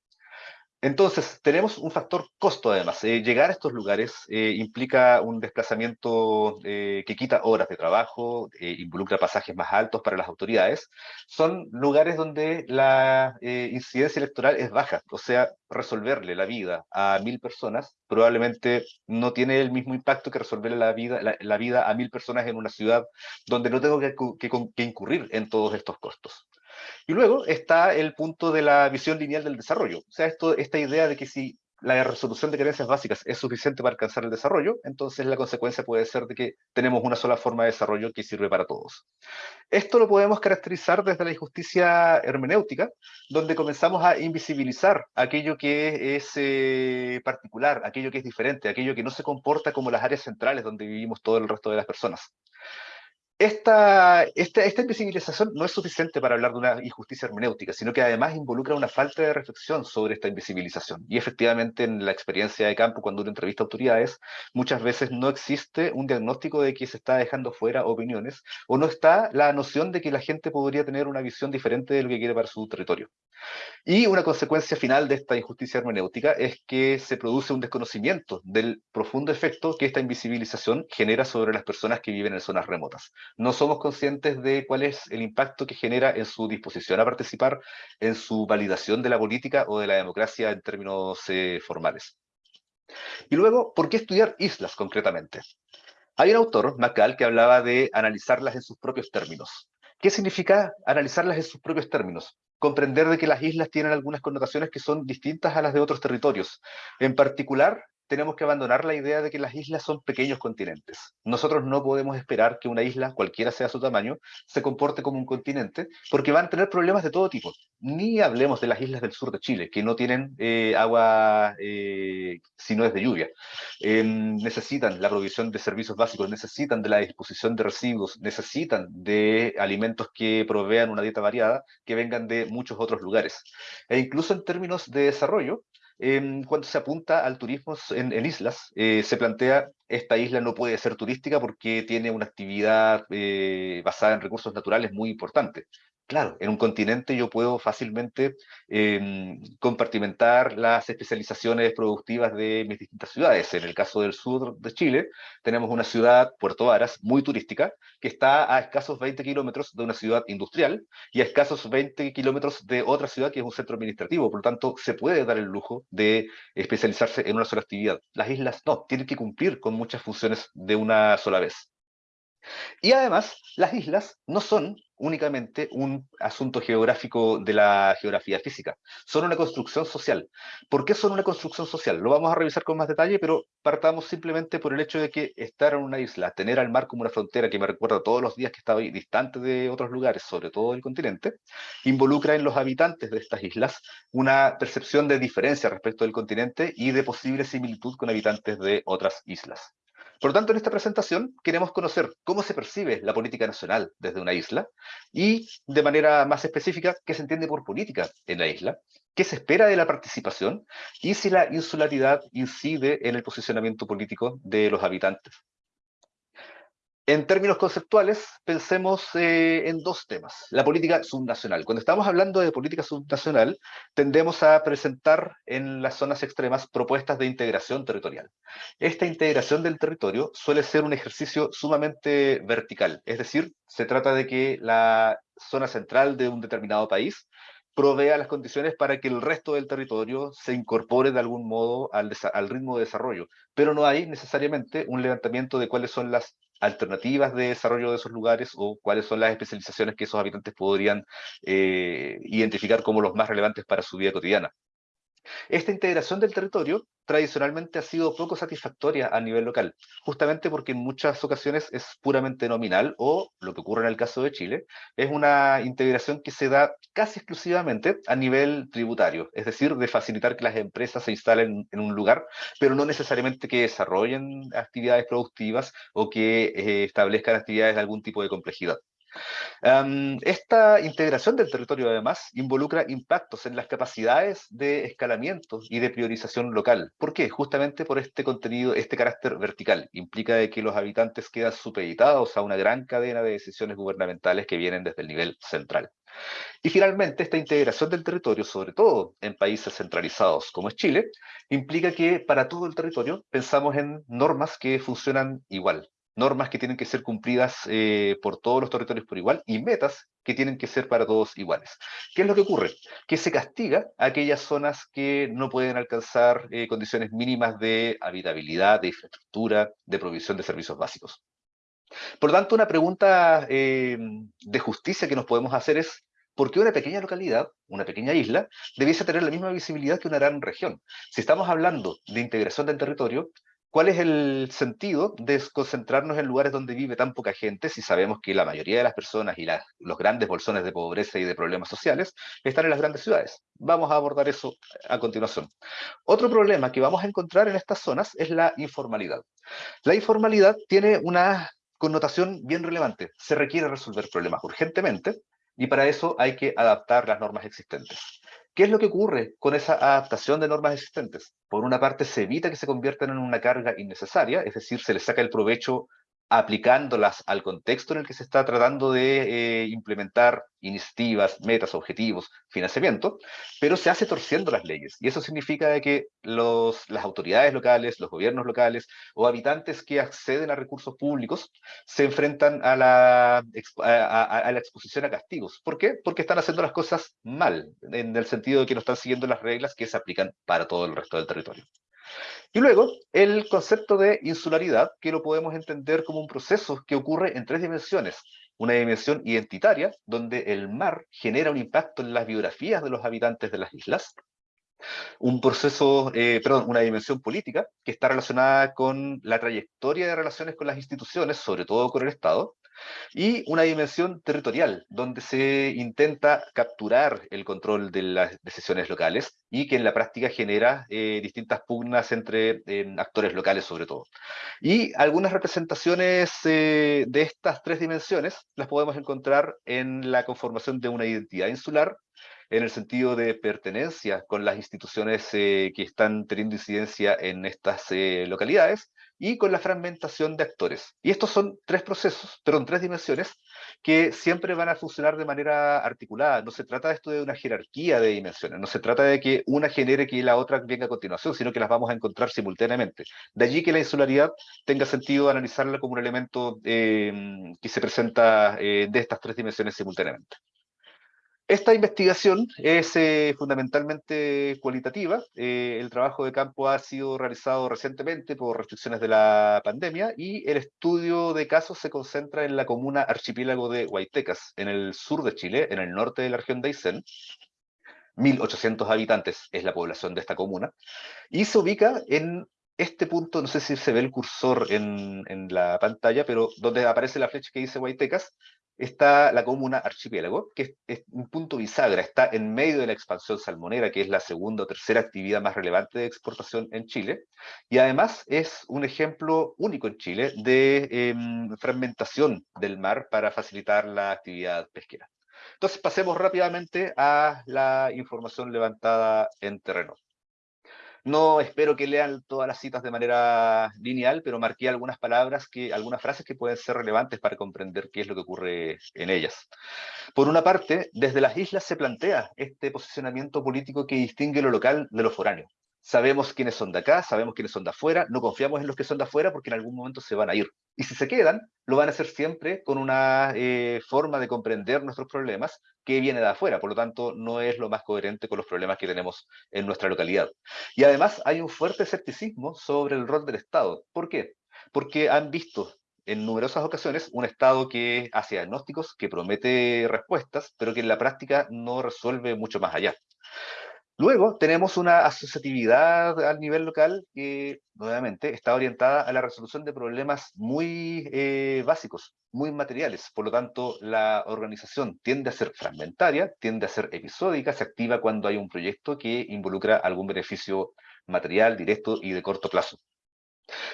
[SPEAKER 1] Entonces, tenemos un factor costo además. Eh, llegar a estos lugares eh, implica un desplazamiento eh, que quita horas de trabajo, involucra pasajes más altos para las autoridades. Son lugares donde la incidencia electoral es baja, o sea, resolverle la vida a mil personas probablemente no tiene el mismo impacto que resolverle la vida, la, vida a mil personas en una ciudad donde no tengo que incurrir en todos estos costos. Y luego está el punto de la visión lineal del desarrollo. O sea, esto, esta idea de que si la resolución de carencias básicas es suficiente para alcanzar el desarrollo, entonces la consecuencia puede ser de que tenemos una sola forma de desarrollo que sirve para todos. Esto lo podemos caracterizar desde la injusticia hermenéutica, donde comenzamos a invisibilizar aquello que es eh, particular, aquello que es diferente, aquello que no se comporta como las áreas centrales donde vivimos todo el resto de las personas esta, esta, esta, invisibilización no es suficiente para hablar de una injusticia hermenéutica, sino que además involucra una falta de reflexión sobre esta invisibilización. Y efectivamente en la experiencia de campo, cuando uno entrevista a autoridades, muchas veces no existe un diagnóstico de que se está dejando fuera opiniones, o no está la noción de que la gente podría tener una visión diferente de lo que quiere para su territorio. Y una consecuencia final de esta injusticia hermenéutica es que se produce un desconocimiento del profundo efecto que esta invisibilización genera sobre las personas que viven en zonas remotas no somos conscientes de cuál es el impacto que genera en su disposición a participar, en su validación de la política o de la democracia en términos eh, formales. Y luego, ¿por qué estudiar islas concretamente? Hay un autor, Macal, que hablaba de analizarlas en sus propios términos. ¿Qué significa analizarlas en sus propios términos? Comprender de que las islas tienen algunas connotaciones que son distintas a las de otros territorios. En particular, tenemos que abandonar la idea de que las islas son pequeños continentes. Nosotros no podemos esperar que una isla, cualquiera sea su tamaño, se comporte como un continente, porque van a tener problemas de todo tipo. Ni hablemos de las islas del sur de Chile, que no tienen eh, agua eh, si no es de lluvia. Em, necesitan la provisión de servicios básicos, necesitan de la disposición de residuos, necesitan de alimentos que provean una dieta variada, que vengan de muchos otros lugares. E incluso en términos de desarrollo, cuando se apunta al turismo en, islas, eh, se plantea esta isla no puede ser turística porque tiene una actividad eh, basada en recursos naturales muy importante. Claro, en un continente yo puedo fácilmente em, compartimentar las especializaciones productivas de mis distintas ciudades. En el caso del sur de Chile, tenemos una ciudad, Puerto Varas, muy turística, que está a escasos 20 kilómetros de una ciudad industrial y a escasos 20 kilómetros de otra ciudad que es un centro administrativo. Por lo tanto, se puede dar el lujo de especializarse en una sola actividad. Las islas no, tienen que cumplir con muchas funciones de una sola vez. Y además, las islas no son únicamente un asunto geográfico de la geografía física, son una construcción social. ¿Por qué son una construcción social? Lo vamos a revisar con más detalle, pero partamos simplemente por el hecho de que estar en una isla, tener al mar como una frontera que me recuerda todos los días que estaba distante de otros lugares, sobre todo el continente, involucra en los habitantes de estas islas una percepción de diferencia respecto del continente y de posible similitud con habitantes de otras islas. Por lo tanto, en esta presentación queremos conocer cómo se percibe la política nacional desde una isla y, de manera más específica, qué se entiende por política en la isla, qué se espera de la participación y si la insularidad incide en el posicionamiento político de los habitantes. En términos conceptuales, pensemos eh, en dos temas. La política subnacional. Cuando estamos hablando de política subnacional, tendemos a presentar en las zonas extremas propuestas de integración territorial. Esta integración del territorio suele ser un ejercicio sumamente vertical, es decir, se trata de que la zona central de un determinado país provea las condiciones para que el resto del territorio se incorpore de algún modo al, al, ritmo de desarrollo, pero no hay necesariamente un levantamiento de cuáles son las alternativas de desarrollo de esos lugares o cuáles son las especializaciones que esos habitantes podrían eh, identificar como los más relevantes para su vida cotidiana. Esta integración del territorio tradicionalmente ha sido poco satisfactoria a nivel local, justamente porque en muchas ocasiones es puramente nominal o, lo que ocurre en el caso de Chile, es una integración que se da casi exclusivamente a nivel tributario, es decir, de facilitar que las empresas se instalen en un lugar, pero no necesariamente que desarrollen actividades productivas o que eh, establezcan actividades de algún tipo de complejidad esta integración del territorio, además, involucra impactos en las capacidades de escalamiento y de priorización local. ¿Por qué? Justamente por este contenido, este carácter vertical. Implica de que los habitantes quedan supeditados a una gran cadena de decisiones gubernamentales que vienen desde el nivel central. Y finalmente, esta integración del territorio, sobre todo en países centralizados como es Chile, implica que para todo el territorio pensamos en normas que funcionan igual, normas que tienen que ser cumplidas eh, por todos los territorios por igual y metas que tienen que ser para todos iguales. ¿Qué es lo que ocurre? Que se castiga a aquellas zonas que no pueden alcanzar eh, condiciones mínimas de habitabilidad, de infraestructura, de provisión de servicios básicos. Por lo tanto, una pregunta eh, de justicia que nos podemos hacer es, ¿por qué una pequeña localidad, una pequeña isla, debiese tener la misma visibilidad que una gran región? Si estamos hablando de integración del territorio, ¿Cuál es el sentido de concentrarnos en lugares donde vive tan poca gente si sabemos que la mayoría de las personas y los grandes bolsones de pobreza y de problemas sociales están en las grandes ciudades? Vamos a abordar eso a continuación. Otro problema que vamos a encontrar en estas zonas es la informalidad. La informalidad tiene una connotación bien relevante. Se requiere resolver problemas urgentemente y para eso hay que adaptar las normas existentes. ¿Qué es lo que ocurre con esa adaptación de normas existentes? Por una parte, se evita que se conviertan en una carga innecesaria, es decir, se les saca el provecho aplicándolas al contexto en el que se está tratando de eh, implementar iniciativas, metas, objetivos, financiamiento, pero se hace torciendo las leyes. Y eso significa que los, las autoridades locales, los gobiernos locales o habitantes que acceden a recursos públicos se enfrentan a la, a la exposición a castigos. ¿Por qué? Porque están haciendo las cosas mal, en el sentido de que no están siguiendo las reglas que se aplican para todo el resto del territorio. Y luego, el concepto de insularidad, que lo podemos entender como un proceso que ocurre en tres dimensiones. Una dimensión identitaria, donde el mar genera un impacto en las biografías de los habitantes de las islas. Un proceso, eh, perdón, una dimensión política, que está relacionada con la trayectoria de relaciones con las instituciones, sobre todo con el Estado y una dimensión territorial, donde se intenta capturar el control de las decisiones locales y que en la práctica genera eh, distintas pugnas entre actores locales sobre todo. Y algunas representaciones eh, de estas tres dimensiones las podemos encontrar en la conformación de una identidad insular, en el sentido de pertenencia con las instituciones eh, que están teniendo incidencia en estas localidades, y con la fragmentación de actores. Y estos son tres procesos, perdón, tres dimensiones que siempre van a funcionar de manera articulada. No se trata de esto de una jerarquía de dimensiones, no se trata de que una genere que la otra venga a continuación, sino que las vamos a encontrar simultáneamente. De allí que la insularidad tenga sentido analizarla como un elemento eh, que se presenta eh, de estas tres dimensiones simultáneamente. Esta investigación es eh, fundamentalmente cualitativa. Eh, el trabajo de campo ha sido realizado recientemente por restricciones de la pandemia y el estudio de casos se concentra en la comuna archipiélago de Huaytecas, en el sur de Chile, en el norte de la región de Aysén. 1.800 habitantes es la población de esta comuna, y se ubica en este punto, no sé si se ve el cursor en, en la pantalla, pero donde aparece la flecha que dice Huaytecas, está la comuna Archipiélago, que es, un punto bisagra, está en medio de la expansión salmonera, que es la segunda o tercera actividad más relevante de exportación en Chile, y además es un ejemplo único en Chile de em, fragmentación del mar para facilitar la actividad pesquera. Entonces pasemos rápidamente a la información levantada en terreno. No espero que lean todas las citas de manera lineal, pero marqué algunas palabras, que, algunas frases que pueden ser relevantes para comprender qué es lo que ocurre en ellas. Por una parte, desde las islas se plantea este posicionamiento político que distingue lo local de lo foráneo sabemos quiénes son de acá, sabemos quiénes son de afuera, no confiamos en los que son de afuera porque en algún momento se van a ir. Y si se quedan, lo van a hacer siempre con una eh, forma de comprender nuestros problemas que viene de afuera, por lo tanto no es lo más coherente con los problemas que tenemos en nuestra localidad. Y además hay un fuerte escepticismo sobre el rol del Estado. ¿Por qué? Porque han visto en numerosas ocasiones un Estado que hace diagnósticos, que promete respuestas, pero que en la práctica no resuelve mucho más allá. Luego tenemos una asociatividad al nivel local que, nuevamente, está orientada a la resolución de problemas muy eh, básicos, muy materiales. Por lo tanto, la organización tiende a ser fragmentaria, tiende a ser episódica, se activa cuando hay un proyecto que involucra algún beneficio material, directo y de corto plazo.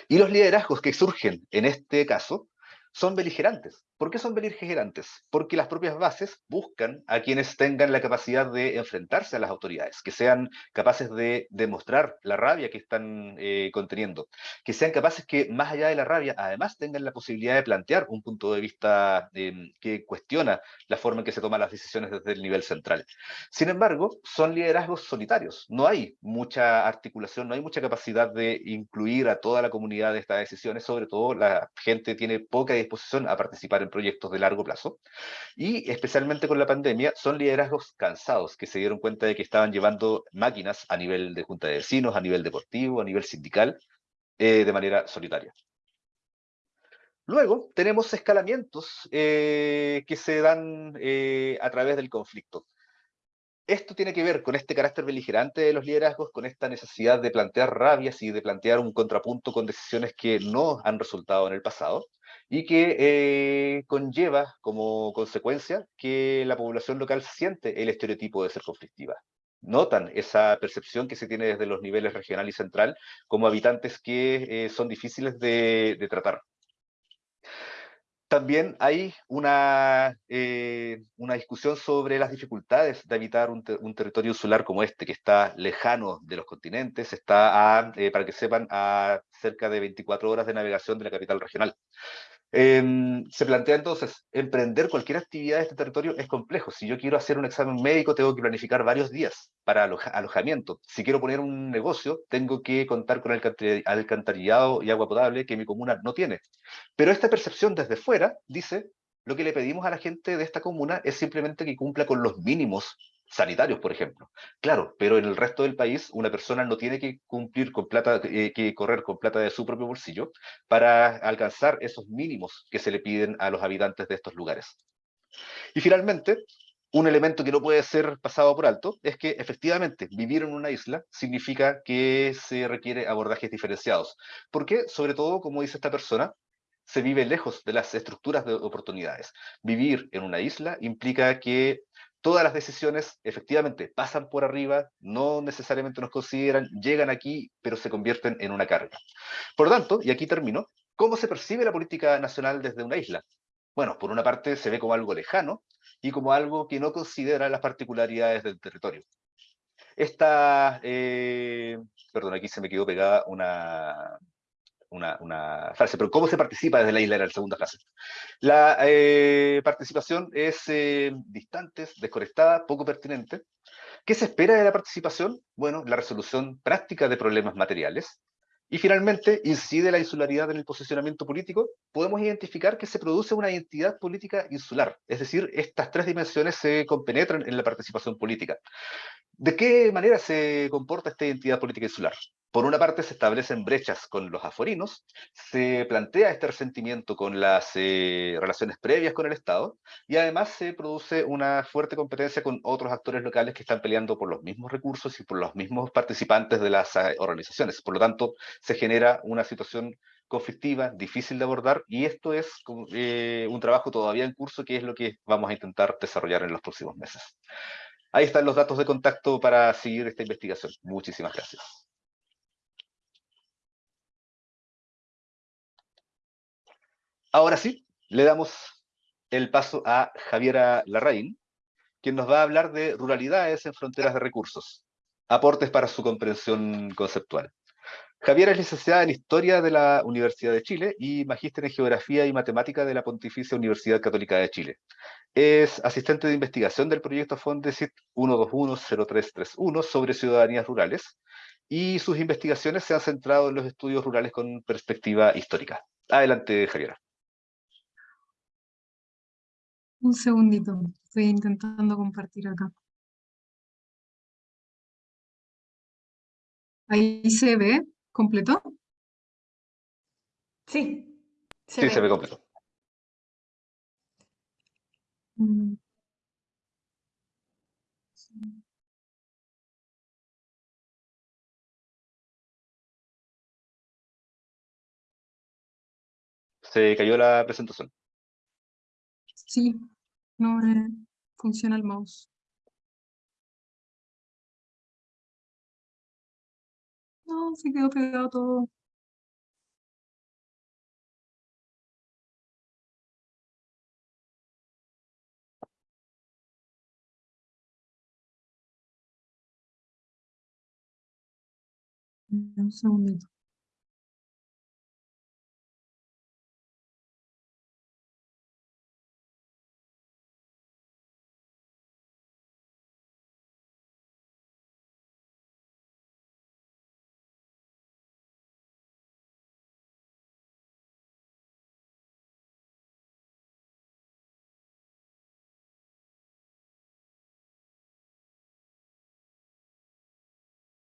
[SPEAKER 1] Y los liderazgos que surgen en este caso son beligerantes. ¿Por qué son beligerantes? Porque las propias bases buscan a quienes tengan la capacidad de enfrentarse a las autoridades, que sean capaces de demostrar la rabia que están eh, conteniendo, que sean capaces que, más allá de la rabia, además tengan la posibilidad de plantear un punto de vista em, que cuestiona la forma en que se toman las decisiones desde el nivel central. Sin embargo, son liderazgos solitarios. No hay mucha articulación, no hay mucha capacidad de incluir a toda la comunidad de estas decisiones, sobre todo la gente tiene poca disposición a participar en proyectos de largo plazo. Y especialmente con la pandemia, son liderazgos cansados que se dieron cuenta de que estaban llevando máquinas a nivel de junta de vecinos, a nivel deportivo, a nivel sindical, eh, de manera solitaria. Luego tenemos escalamientos eh, que se dan eh, a través del conflicto. Esto tiene que ver con este carácter beligerante de los liderazgos, con esta necesidad de plantear rabias y de plantear un contrapunto con decisiones que no han resultado en el pasado y que eh, conlleva como consecuencia que la población local siente el estereotipo de ser conflictiva. Notan esa percepción que se tiene desde los niveles regional y central como habitantes que eh, son difíciles de, tratar. También hay una, eh, una discusión sobre las dificultades de habitar un, territorio insular como este, que está lejano de los continentes, está, para que sepan, a cerca de 24 horas de navegación de la capital regional. Em, se plantea entonces, emprender cualquier actividad de este territorio es complejo. Si yo quiero hacer un examen médico, tengo que planificar varios días para alojamiento. Si quiero poner un negocio, tengo que contar con alcantarillado y agua potable que mi comuna no tiene. Pero esta percepción desde fuera dice, lo que le pedimos a la gente de esta comuna es simplemente que cumpla con los mínimos sanitarios, por ejemplo. Claro, pero en el resto del país una persona no tiene que cumplir con plata, eh, que correr con plata de su propio bolsillo para alcanzar esos mínimos que se le piden a los habitantes de estos lugares. Y finalmente, un elemento que no puede ser pasado por alto es que efectivamente vivir en una isla significa que se requiere abordajes diferenciados. Porque, sobre todo, como dice esta persona, se vive lejos de las estructuras de oportunidades. Vivir en una isla implica que todas las decisiones efectivamente pasan por arriba, no necesariamente nos consideran, llegan aquí, pero se convierten en una carga. Por lo tanto, y aquí termino, ¿cómo se percibe la política nacional desde una isla? Bueno, por una parte se ve como algo lejano y como algo que no considera las particularidades del territorio. Esta, eh, perdón, aquí se me quedó pegada una, una, frase, pero ¿cómo se participa desde la isla? Era la segunda frase. La eh, participación es eh, distante, desconectada, poco pertinente. ¿Qué se espera de la participación? Bueno, la resolución práctica de problemas materiales. Y finalmente, ¿incide la insularidad en el posicionamiento político? Podemos identificar que se produce una identidad política insular, es decir, estas tres dimensiones se compenetran en la participación política. ¿De qué manera se comporta esta identidad política insular? Por una parte se establecen brechas con los aforinos, se plantea este resentimiento con las eh, relaciones previas con el Estado y además se produce una fuerte competencia con otros actores locales que están peleando por los mismos recursos y por los mismos participantes de las eh, organizaciones. Por lo tanto, se genera una situación conflictiva, difícil de abordar y esto es eh, un trabajo todavía en curso que es lo que vamos a intentar desarrollar en los próximos meses. Ahí están los datos de contacto para seguir esta investigación. Muchísimas gracias. Ahora sí, le damos el paso a Javiera Larraín, quien nos va a hablar de ruralidades en fronteras de recursos, aportes para su comprensión conceptual. Javiera es licenciada en Historia de la Universidad de Chile y magíster en Geografía y Matemática de la Pontificia Universidad Católica de Chile. Es asistente de investigación del proyecto Fondesit 1210331 sobre ciudadanías rurales y sus investigaciones se han centrado en los estudios rurales con perspectiva histórica. Adelante, Javiera.
[SPEAKER 4] Un segundito, estoy intentando compartir acá. Ahí se ve completo.
[SPEAKER 2] Sí.
[SPEAKER 1] Se sí, ve. se ve completo.
[SPEAKER 4] Mm.
[SPEAKER 1] Se cayó la presentación.
[SPEAKER 4] Sí, no eh, funciona el mouse. No, se quedó pegado todo. Un segundito.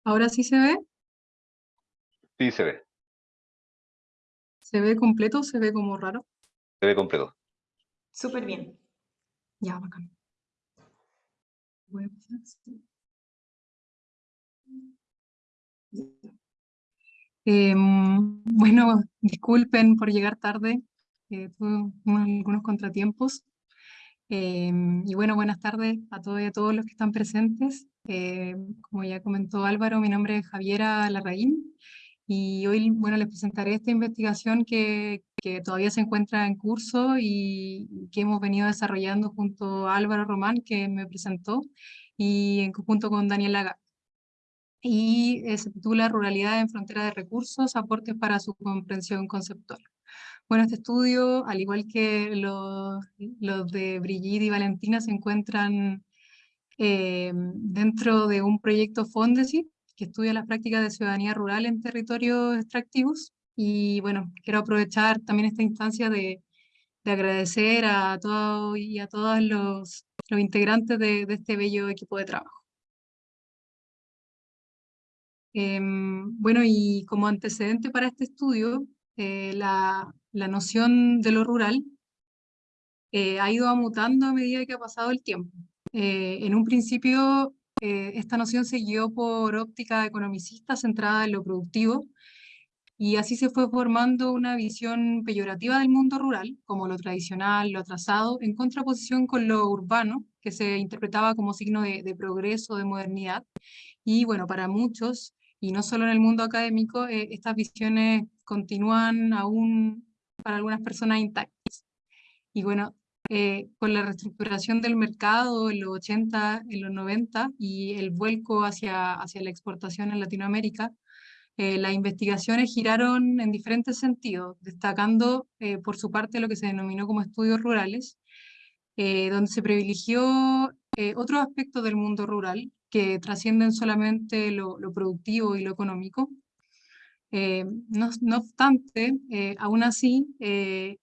[SPEAKER 4] ¿Ahora sí se ve?
[SPEAKER 1] Sí, se ve.
[SPEAKER 4] ¿Se ve completo o se ve como raro?
[SPEAKER 1] Se ve completo.
[SPEAKER 2] Súper bien.
[SPEAKER 4] Ya, bacán. Voy a pasar así. Em, [LAUGHS] bueno, disculpen por llegar tarde, eh, tuve unos- algunos contratiempos. Em, y bueno, buenas tardes a todos y a todos los que están presentes. Eh, como ya comentó Álvaro, mi nombre es Javiera Larraín y hoy, bueno, les presentaré esta investigación que, que todavía se encuentra en curso y que hemos venido desarrollando junto a Álvaro Román, que me presentó, y en conjunto con Daniel Laga. Y eh, se titula Ruralidad en frontera de recursos, aportes para su comprensión conceptual. Bueno, este estudio, al igual que los, los de Brigitte y Valentina, se encuentran eh, dentro de un proyecto Fondesit, que estudia las prácticas de ciudadanía rural en territorios extractivos. Y bueno, quiero aprovechar también esta instancia de, de agradecer a todos y a todos los, integrantes de, este bello equipo de trabajo. Em, bueno, y como antecedente para este estudio, eh, la, la noción de lo rural eh, ha ido mutando a medida que ha pasado el tiempo. Eh, en un principio, eh, esta noción se guió por óptica economicista centrada en lo productivo, y así se fue formando una visión peyorativa del mundo rural, como lo tradicional, lo atrasado, en contraposición con lo urbano, que se interpretaba como signo de, de progreso, de modernidad. Y bueno, para muchos, y no solo en el mundo académico, eh, estas visiones continúan aún para algunas personas intactas. Y bueno, eh, con la reestructuración del mercado en los 80, en los 90 y el vuelco hacia, hacia la exportación en Latinoamérica, eh, las investigaciones giraron en diferentes sentidos, destacando eh, por su parte lo que se denominó como estudios rurales, eh, donde se privilegió eh, otros aspectos del mundo rural que trascienden solamente lo, lo productivo y lo económico. Eh, no, no obstante, eh, aún así, eh,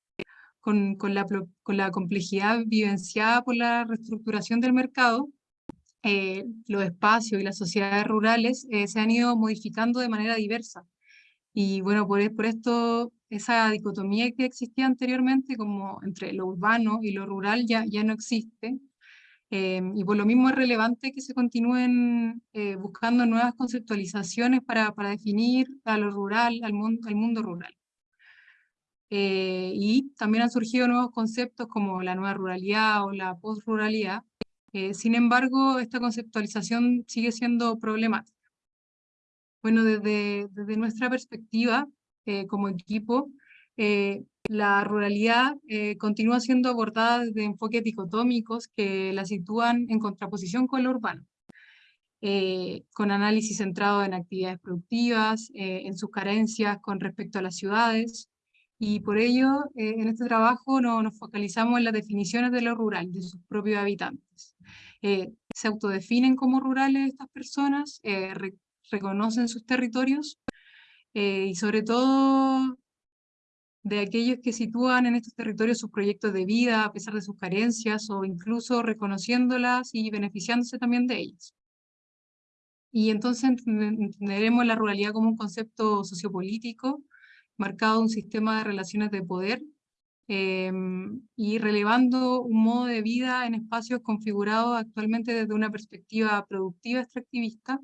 [SPEAKER 4] con, la, complejidad vivenciada por la reestructuración del mercado, eh, los espacios y las sociedades rurales eh, se han ido modificando de manera diversa. Y bueno, por, por esto esa dicotomía que existía anteriormente como entre lo urbano y lo rural ya, ya no existe. Eh, y por lo mismo es relevante que se continúen buscando nuevas conceptualizaciones para, definir a lo rural, al mundo rural. Eh, y también han surgido nuevos conceptos como la nueva ruralidad o la post-ruralidad. Eh, sin embargo, esta conceptualización sigue siendo problemática. Bueno, desde, desde nuestra perspectiva eh, como equipo, eh, la ruralidad eh, continúa siendo abordada desde enfoques dicotómicos que la sitúan en contraposición con lo urbano, eh, con análisis centrado en actividades productivas, eh, en sus carencias con respecto a las ciudades, y por ello eh, en este trabajo no, nos focalizamos en las definiciones de lo rural, de sus propios habitantes. Eh, se autodefinen como rurales estas personas, eh, re reconocen sus territorios, y sobre todo de aquellos que sitúan en estos territorios sus proyectos de vida a pesar de sus carencias o incluso reconociéndolas y beneficiándose también de ellas. Y entonces entenderemos la ruralidad como un concepto sociopolítico marcado un sistema de relaciones de poder eh, y relevando un modo de vida en espacios configurados actualmente desde una perspectiva productiva extractivista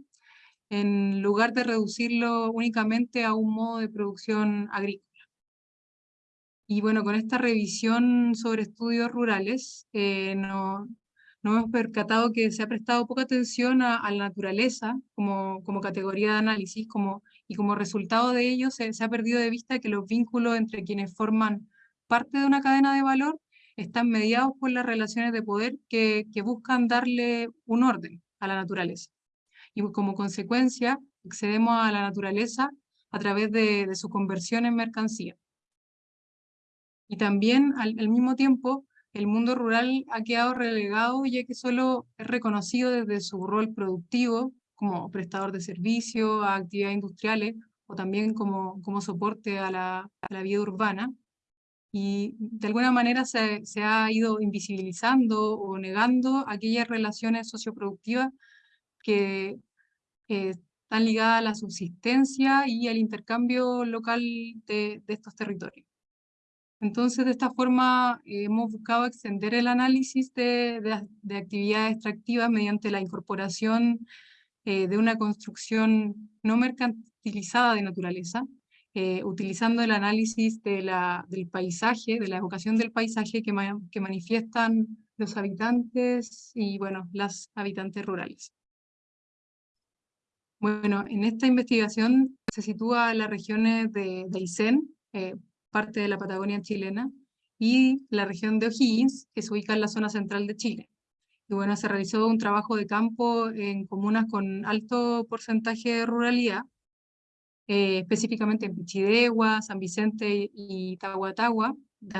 [SPEAKER 4] en lugar de reducirlo únicamente a un modo de producción agrícola. y bueno, con esta revisión sobre estudios rurales, eh, no, nos hemos percatado que se ha prestado poca atención a, la naturaleza como, como, categoría de análisis como, y como resultado de ello se, se, ha perdido de vista que los vínculos entre quienes forman parte de una cadena de valor están mediados por las relaciones de poder que, buscan darle un orden a la naturaleza. Y como consecuencia, accedemos a la naturaleza a través de, de su conversión en mercancía. Y también, al, al mismo tiempo, el mundo rural ha quedado relegado ya que solo es reconocido desde su rol productivo como prestador de servicios, a actividades industriales o también como, como soporte a la, a la vida urbana. Y de alguna manera se, se, ha ido invisibilizando o negando aquellas relaciones socioproductivas que eh, están ligadas a la subsistencia y al intercambio local de, de estos territorios. Entonces, de esta forma, eh, hemos buscado extender el análisis de, de, actividades extractivas mediante la incorporación eh, de una construcción no mercantilizada de naturaleza, eh, utilizando el análisis del paisaje, de la evocación del paisaje que, manifiestan los habitantes y, bueno, las habitantes rurales. Bueno, en esta investigación se sitúa las regiones de, de Aysén, parte de la Patagonia chilena, y la región de O'Higgins, que se ubica en la zona central de Chile. Y bueno, se realizó un trabajo de campo en comunas con alto porcentaje de ruralidad, eh, específicamente en Pichidegua, San Vicente y Tahuatahua,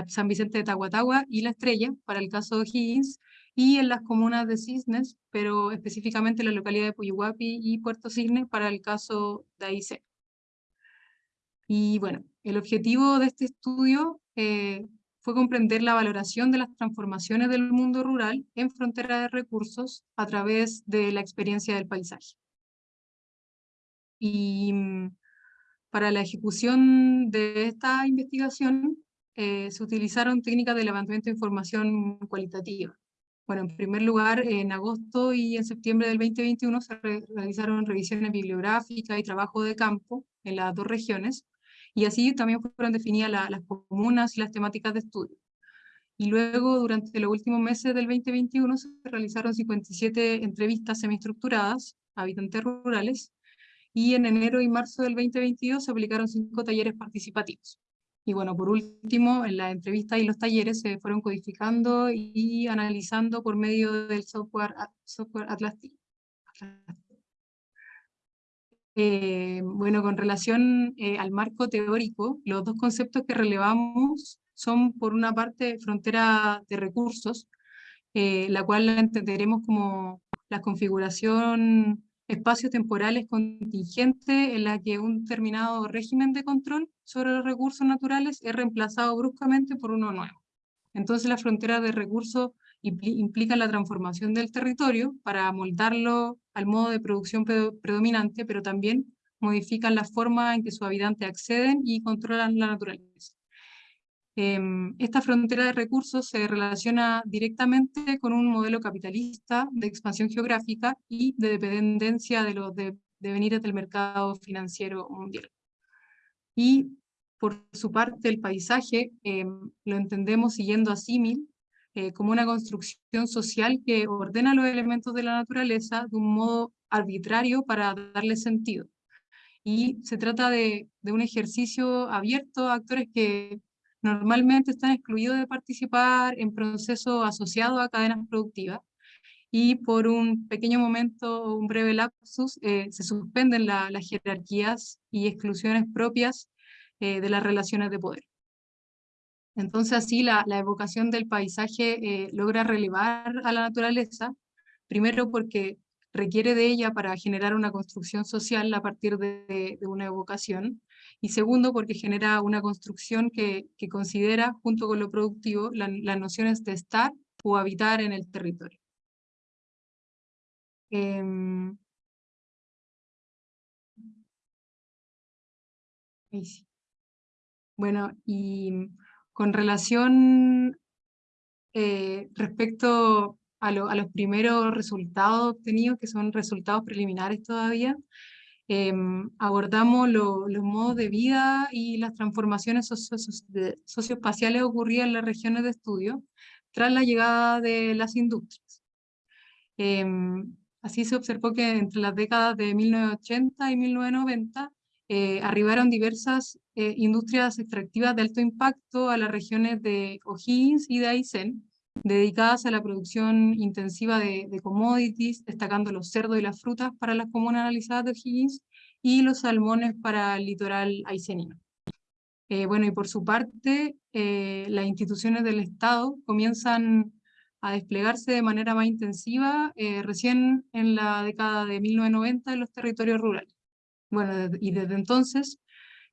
[SPEAKER 4] San Vicente de Tahuatahua y La Estrella, para el caso de O'Higgins, y en las comunas de Cisnes, pero específicamente en la localidad de Puyuhuapi y Puerto Cisnes para el caso de Aysén. Y bueno, el objetivo de este estudio eh, fue comprender la valoración de las transformaciones del mundo rural en frontera de recursos a través de la experiencia del paisaje. Y mm, para la ejecución de esta investigación eh, se utilizaron técnicas de levantamiento de información cualitativa. Bueno, en primer lugar, en agosto y en septiembre del 2021 se realizaron revisiones bibliográficas y trabajo de campo en las dos regiones, y así también fueron definidas las comunas y las temáticas de estudio. Y luego, durante los últimos meses del 2021, se realizaron 57 entrevistas semiestructuradas a habitantes rurales, y en enero y marzo del 2022 se aplicaron cinco talleres participativos. Y bueno, por último, en la entrevista y los talleres se fueron codificando y analizando por medio del software, software Atlas. Eh, bueno, con relación eh, al marco teórico, los dos conceptos que relevamos son, por una parte, frontera de recursos, eh, la cual la entenderemos como la configuración espacios temporales contingentes en la que un determinado régimen de control sobre los recursos naturales es reemplazado bruscamente por uno nuevo. Entonces la frontera de recursos implica la transformación del territorio para moldarlo al modo de producción predominante, pero también modifican la forma en que sus habitantes acceden y controlan la naturaleza. Em, esta frontera de recursos se relaciona directamente con un modelo capitalista de expansión geográfica y de dependencia de los devenires del mercado financiero mundial. Y por su parte el paisaje em, lo entendemos siguiendo a símil eh, como una construcción social que ordena los elementos de la naturaleza de un modo arbitrario para darle sentido. Y se trata de, de un ejercicio abierto a actores que normalmente están excluidos de participar en procesos asociados a cadenas productivas y por un pequeño momento, un breve lapsus, eh, se suspenden las jerarquías y exclusiones propias eh, de las relaciones de poder. Entonces así la, evocación del paisaje eh, logra relevar a la naturaleza, primero porque requiere de ella para generar una construcción social a partir de, una evocación, y segundo porque genera una construcción que, considera, junto con lo productivo, las nociones de estar o habitar en el territorio. Em, bueno, y con relación eh, respecto a, los primeros resultados obtenidos, que son resultados preliminares todavía, Em, abordamos los modos de vida y las transformaciones socioespaciales ocurridas en las regiones de estudio tras la llegada de las industrias. Em, así se observó que entre las décadas de 1980 y 1990 eh, arribaron diversas eh, industrias extractivas de alto impacto a las regiones de O'Higgins y de Aysén, dedicadas a la producción intensiva de, commodities, destacando los cerdos y las frutas para las comunas analizadas de O'Higgins y los salmones para el litoral aicenino. Eh, bueno, y por su parte, las instituciones del Estado comienzan a desplegarse de manera más intensiva recién en la década de 1990 en los territorios rurales. Bueno, y desde entonces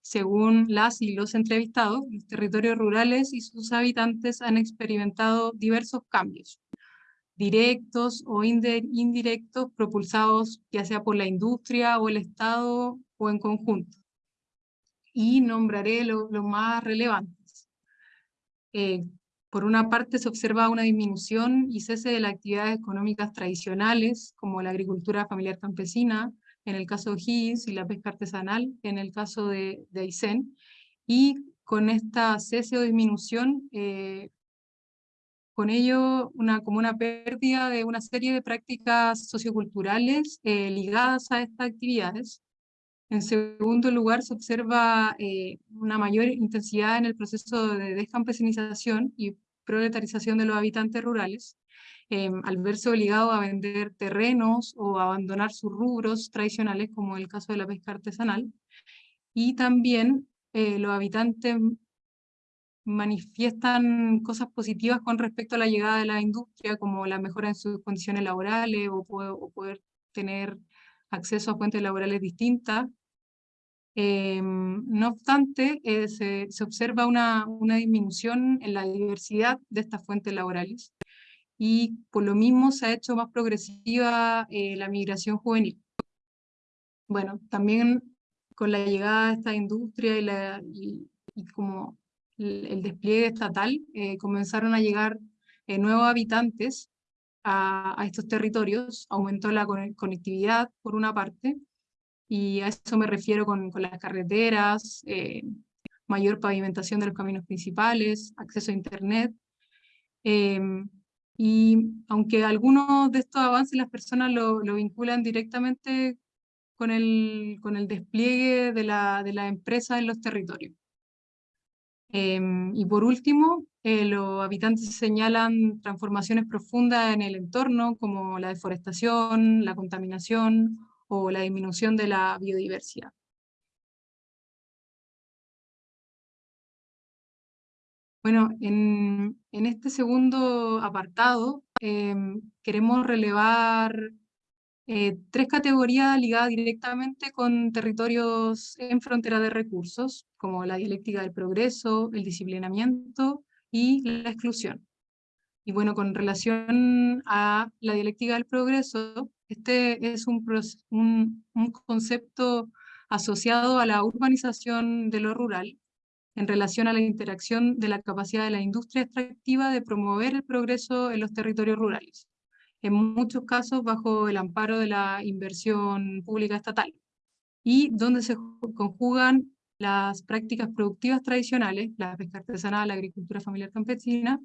[SPEAKER 4] según las y los entrevistados, los territorios rurales y sus habitantes han experimentado diversos cambios, directos o indirectos, propulsados ya sea por la industria o el Estado o en conjunto. Y nombraré los más relevantes. Eh, por una parte se observa una disminución y cese de las actividades económicas tradicionales, como la agricultura familiar campesina, en el caso de O'Higgins y la pesca artesanal en el caso de, de Aysén. Y con esta cese o disminución, eh, con ello una, como una pérdida de una serie de prácticas socioculturales eh, ligadas a estas actividades. En segundo lugar, se observa eh, una mayor intensidad en el proceso de descampesinización y proletarización de los habitantes rurales, Em, al verse obligado a vender terrenos o abandonar sus rubros tradicionales, como el caso de la pesca artesanal. Y también eh, los habitantes manifiestan cosas positivas con respecto a la llegada de la industria, como la mejora en sus condiciones laborales o, poder tener acceso a fuentes laborales distintas. Em, no obstante, eh, se, se, observa una disminución en la diversidad de estas fuentes laborales y por lo mismo se ha hecho más progresiva eh, la migración juvenil. Bueno, también con la llegada de esta industria y, la, y, como el, despliegue estatal, eh, comenzaron a llegar eh, nuevos habitantes a, a, estos territorios, aumentó la conectividad por una parte, y a eso me refiero con, con las carreteras, mayor pavimentación de los caminos principales, acceso a internet, em, y aunque algunos de estos avances las personas lo, vinculan directamente con el, con el despliegue de la, de la empresa en los territorios. Em, y por último, eh, los habitantes señalan transformaciones profundas en el entorno, como la deforestación, la contaminación o la disminución de la biodiversidad. Bueno, en, este segundo apartado em, queremos relevar eh, tres categorías ligadas directamente con territorios en frontera de recursos, como la dialéctica del progreso, el disciplinamiento y la exclusión. Y bueno, con relación a la dialéctica del progreso, este es un, un concepto asociado a la urbanización de lo rural, en relación a la interacción de la capacidad de la industria extractiva de promover el progreso en los territorios rurales, en muchos casos bajo el amparo de la inversión pública estatal, y donde se conjugan las prácticas productivas tradicionales, la pesca artesanal, la agricultura familiar campesina,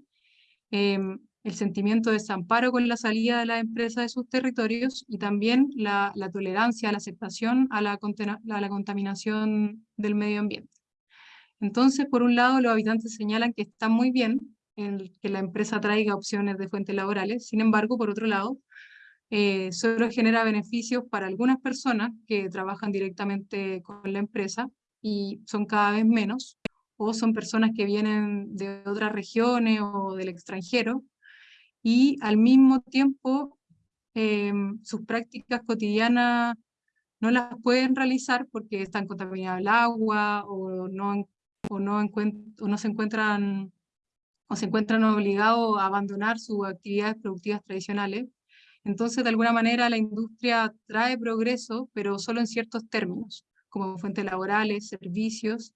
[SPEAKER 4] em, el sentimiento de desamparo con la salida de las empresas de sus territorios y también la, tolerancia, la aceptación a la, a la contaminación del medio ambiente. Entonces, por un lado, los habitantes señalan que está muy bien que la empresa traiga opciones de fuentes laborales, sin embargo, por otro lado, eh, solo genera beneficios para algunas personas que trabajan directamente con la empresa y son cada vez menos, o son personas que vienen de otras regiones o del extranjero, y al mismo tiempo em, sus prácticas cotidianas no las pueden realizar porque están contaminadas el agua o no o no, se encuentran o se encuentran obligados a abandonar sus actividades productivas tradicionales. Entonces, de alguna manera, la industria trae progreso, pero solo en ciertos términos, como fuentes laborales, servicios,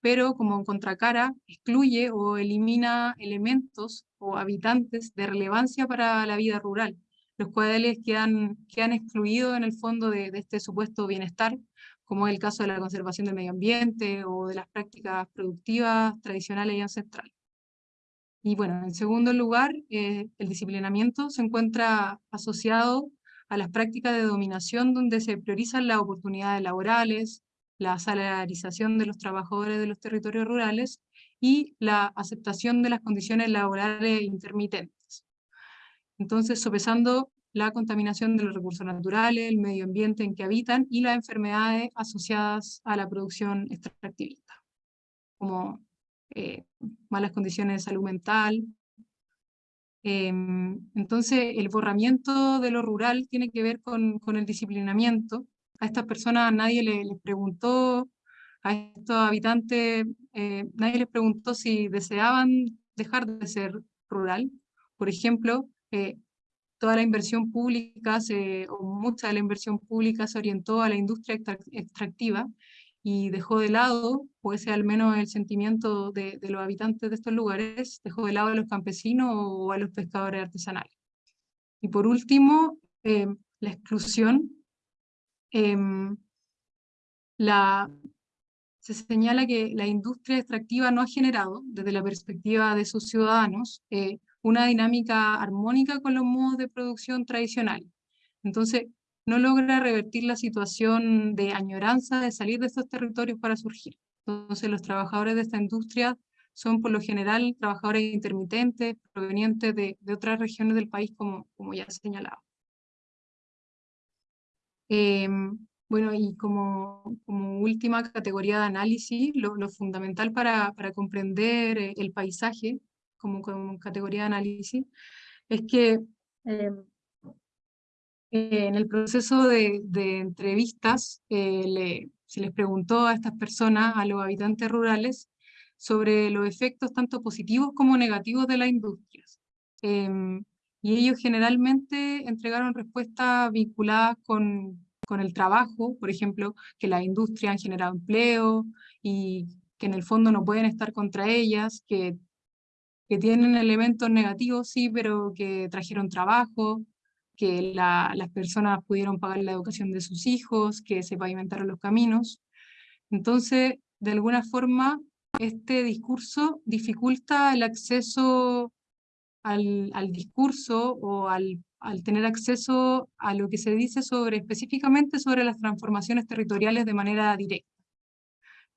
[SPEAKER 4] pero como contracara excluye o elimina elementos o habitantes de relevancia para la vida rural, los cuales quedan, quedan excluidos en el fondo de este supuesto bienestar, como es el caso de la conservación del medio ambiente o de las prácticas productivas tradicionales y ancestrales. Y bueno, en segundo lugar, eh, el disciplinamiento se encuentra asociado a las prácticas de dominación donde se priorizan las oportunidades laborales, la salarización de los trabajadores de los territorios rurales y la aceptación de las condiciones laborales intermitentes. Entonces, sopesando la contaminación de los recursos naturales, el medio ambiente en que habitan y las enfermedades asociadas a la producción extractivista, como eh, malas condiciones de salud mental. Em, entonces, el borramiento de lo rural tiene que ver con, el disciplinamiento. A estas personas nadie les, preguntó, a estos habitantes, eh, nadie les preguntó si deseaban dejar de ser rural. Por ejemplo, eh, toda la inversión pública, se, o mucha de la inversión pública se orientó a la industria extractiva y dejó de lado, ese al menos el sentimiento de, los habitantes de estos lugares, dejó de lado a los campesinos o a los pescadores artesanales. Y por último, em, la exclusión. Em, se señala que la industria extractiva no ha generado, desde la perspectiva de sus ciudadanos, eh, una dinámica armónica con los modos de producción tradicionales. Entonces, no logra revertir la situación de añoranza de salir de estos territorios para surgir. Entonces los trabajadores de esta industria son por lo general trabajadores intermitentes provenientes de, otras regiones del país, como, como ya he señalado. Em, bueno, y como, como, última categoría de análisis, lo, fundamental para, para, comprender eh, el paisaje como, como, categoría de análisis es que em, en el proceso de, entrevistas eh, se les preguntó a estas personas, a los habitantes rurales, sobre los efectos tanto positivos como negativos de las industrias. Em, y ellos generalmente entregaron respuestas vinculadas con, con el trabajo, por ejemplo, que las industrias han generado empleo y que en el fondo no pueden estar contra ellas, que, que tienen elementos negativos, sí, pero que trajeron trabajo, que las personas pudieron pagar la educación de sus hijos, que se pavimentaron los caminos. Entonces, de alguna forma, este discurso dificulta el acceso al, discurso o al, tener acceso a lo que se dice sobre, específicamente sobre las transformaciones territoriales de manera directa.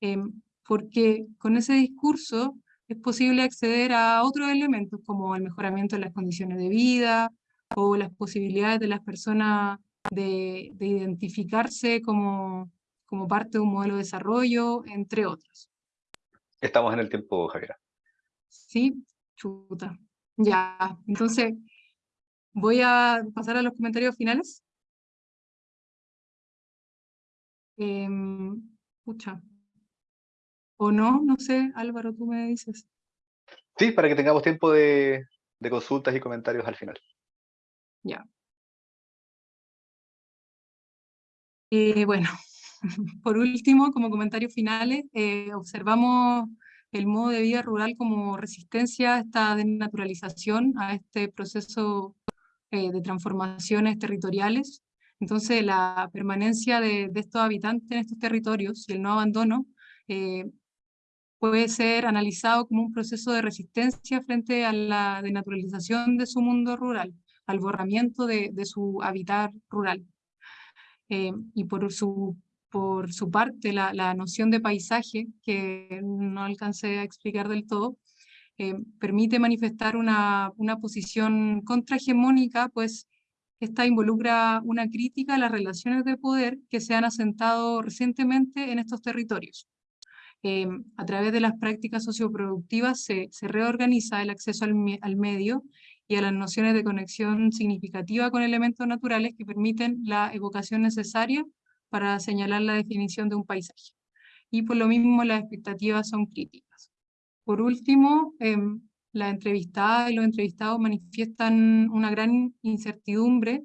[SPEAKER 4] Em, porque con ese discurso es posible acceder a otros elementos como el mejoramiento de las condiciones de vida, o las posibilidades de las personas de, identificarse como, como parte de un modelo de desarrollo, entre otros.
[SPEAKER 1] Estamos en el tiempo, Javier.
[SPEAKER 4] Sí, chuta. Ya, entonces voy a pasar a los comentarios finales. Eh, O no, no sé, Álvaro, tú me dices.
[SPEAKER 1] Sí, para que tengamos tiempo de consultas y comentarios al final.
[SPEAKER 4] Ya. Eh, bueno, [LAUGHS] por último, como comentarios finales, eh, observamos el modo de vida rural como resistencia a esta desnaturalización, a este proceso eh, de transformaciones territoriales. Entonces, la permanencia de, estos habitantes en estos territorios y el no abandono puede ser analizado como un proceso de resistencia frente a la denaturalización de su mundo rural al borramiento de, su hábitat rural. Eh, y por su, parte, la, noción de paisaje, que no alcancé a explicar del todo, eh, permite manifestar una, una posición contrahegemónica, pues esta involucra una crítica a las relaciones de poder que se han asentado recientemente en estos territorios. Eh, a través de las prácticas socioproductivas se, se reorganiza el acceso al, al medio y a las nociones de conexión significativa con elementos naturales que permiten la evocación necesaria para señalar la definición de un paisaje. Y por lo mismo las expectativas son críticas. Por último, eh, la entrevistada y los entrevistados manifiestan una gran incertidumbre,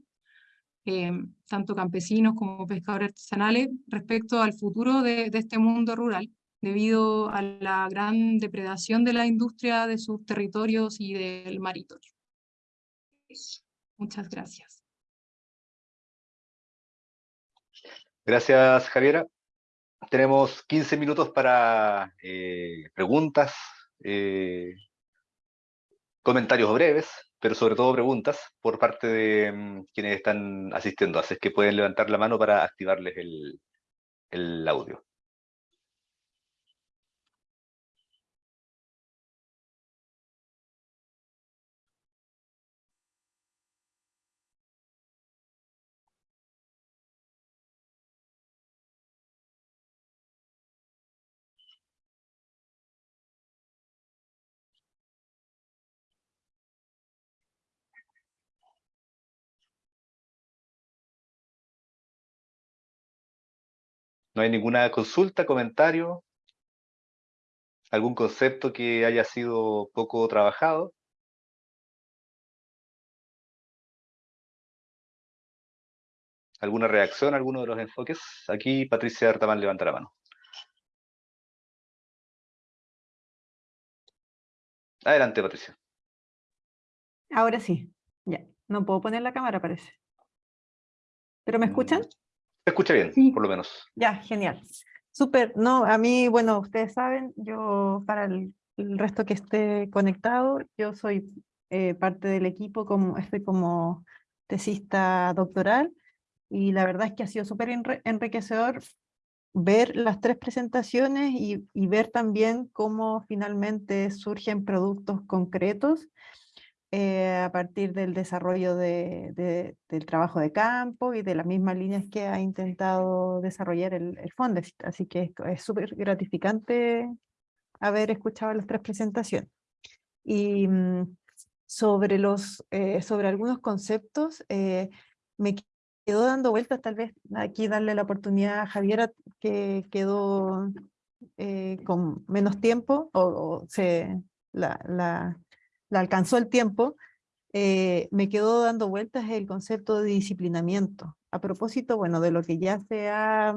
[SPEAKER 4] em, tanto campesinos como pescadores artesanales, respecto al futuro de, de este mundo rural, debido a la gran depredación de la industria de sus territorios y del maritorio. Muchas gracias.
[SPEAKER 1] Gracias, Javiera. Tenemos 15 minutos para eh, preguntas, eh, comentarios breves, pero sobre todo preguntas por parte de mm, quienes están asistiendo. Así es que pueden levantar la mano para activarles el audio. ¿No hay ninguna consulta, comentario? ¿Algún concepto que haya sido poco trabajado? ¿Alguna reacción a alguno de los enfoques? Aquí Patricia Artamán levanta la mano. Adelante, Patricia.
[SPEAKER 5] Ahora sí, ya. No puedo poner la cámara, parece. ¿Pero me escuchan?
[SPEAKER 1] Se escucha bien, por lo menos.
[SPEAKER 5] Ya, genial. Súper. No, a mí, bueno, ustedes saben, yo para el, el resto que esté conectado, yo soy eh, parte del equipo, como, estoy como tesista doctoral, y la verdad es que ha sido súper enriquecedor ver las tres presentaciones y, y ver también cómo finalmente surgen productos concretos eh, a partir del desarrollo de, de- del trabajo de campo y de las mismas líneas que ha intentado desarrollar el, el Fondesit. Así que es súper gratificante haber escuchado las tres presentaciones. Y mm, sobre, los, eh, sobre algunos conceptos, eh, me quedó dando vueltas, tal vez aquí darle la oportunidad a Javiera, que quedó eh, con menos tiempo, o, o se la, la, alcanzó el tiempo, eh, me quedó dando vueltas el concepto de disciplinamiento. A propósito, bueno, de lo que ya se ha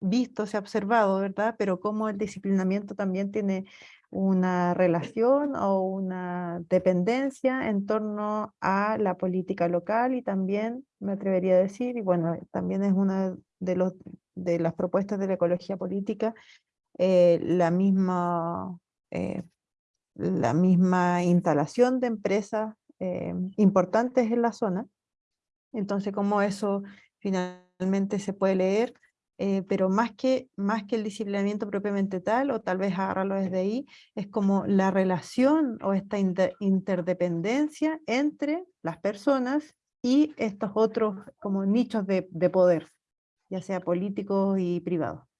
[SPEAKER 5] visto, se ha observado, ¿verdad? Pero cómo el disciplinamiento también tiene una relación o una dependencia en torno a la política local y también, me atrevería a decir, y bueno, también es una de, los, de las propuestas de la ecología política, eh, la misma eh, la misma instalación de empresas eh, importantes en la zona. Entonces, cómo eso finalmente se puede leer, eh, pero más que, más que el disciplinamiento propiamente tal, o tal vez agarrarlo desde ahí, es como la relación o esta inter- interdependencia entre las personas y estos otros como nichos de, de poder, ya sea políticos y privados.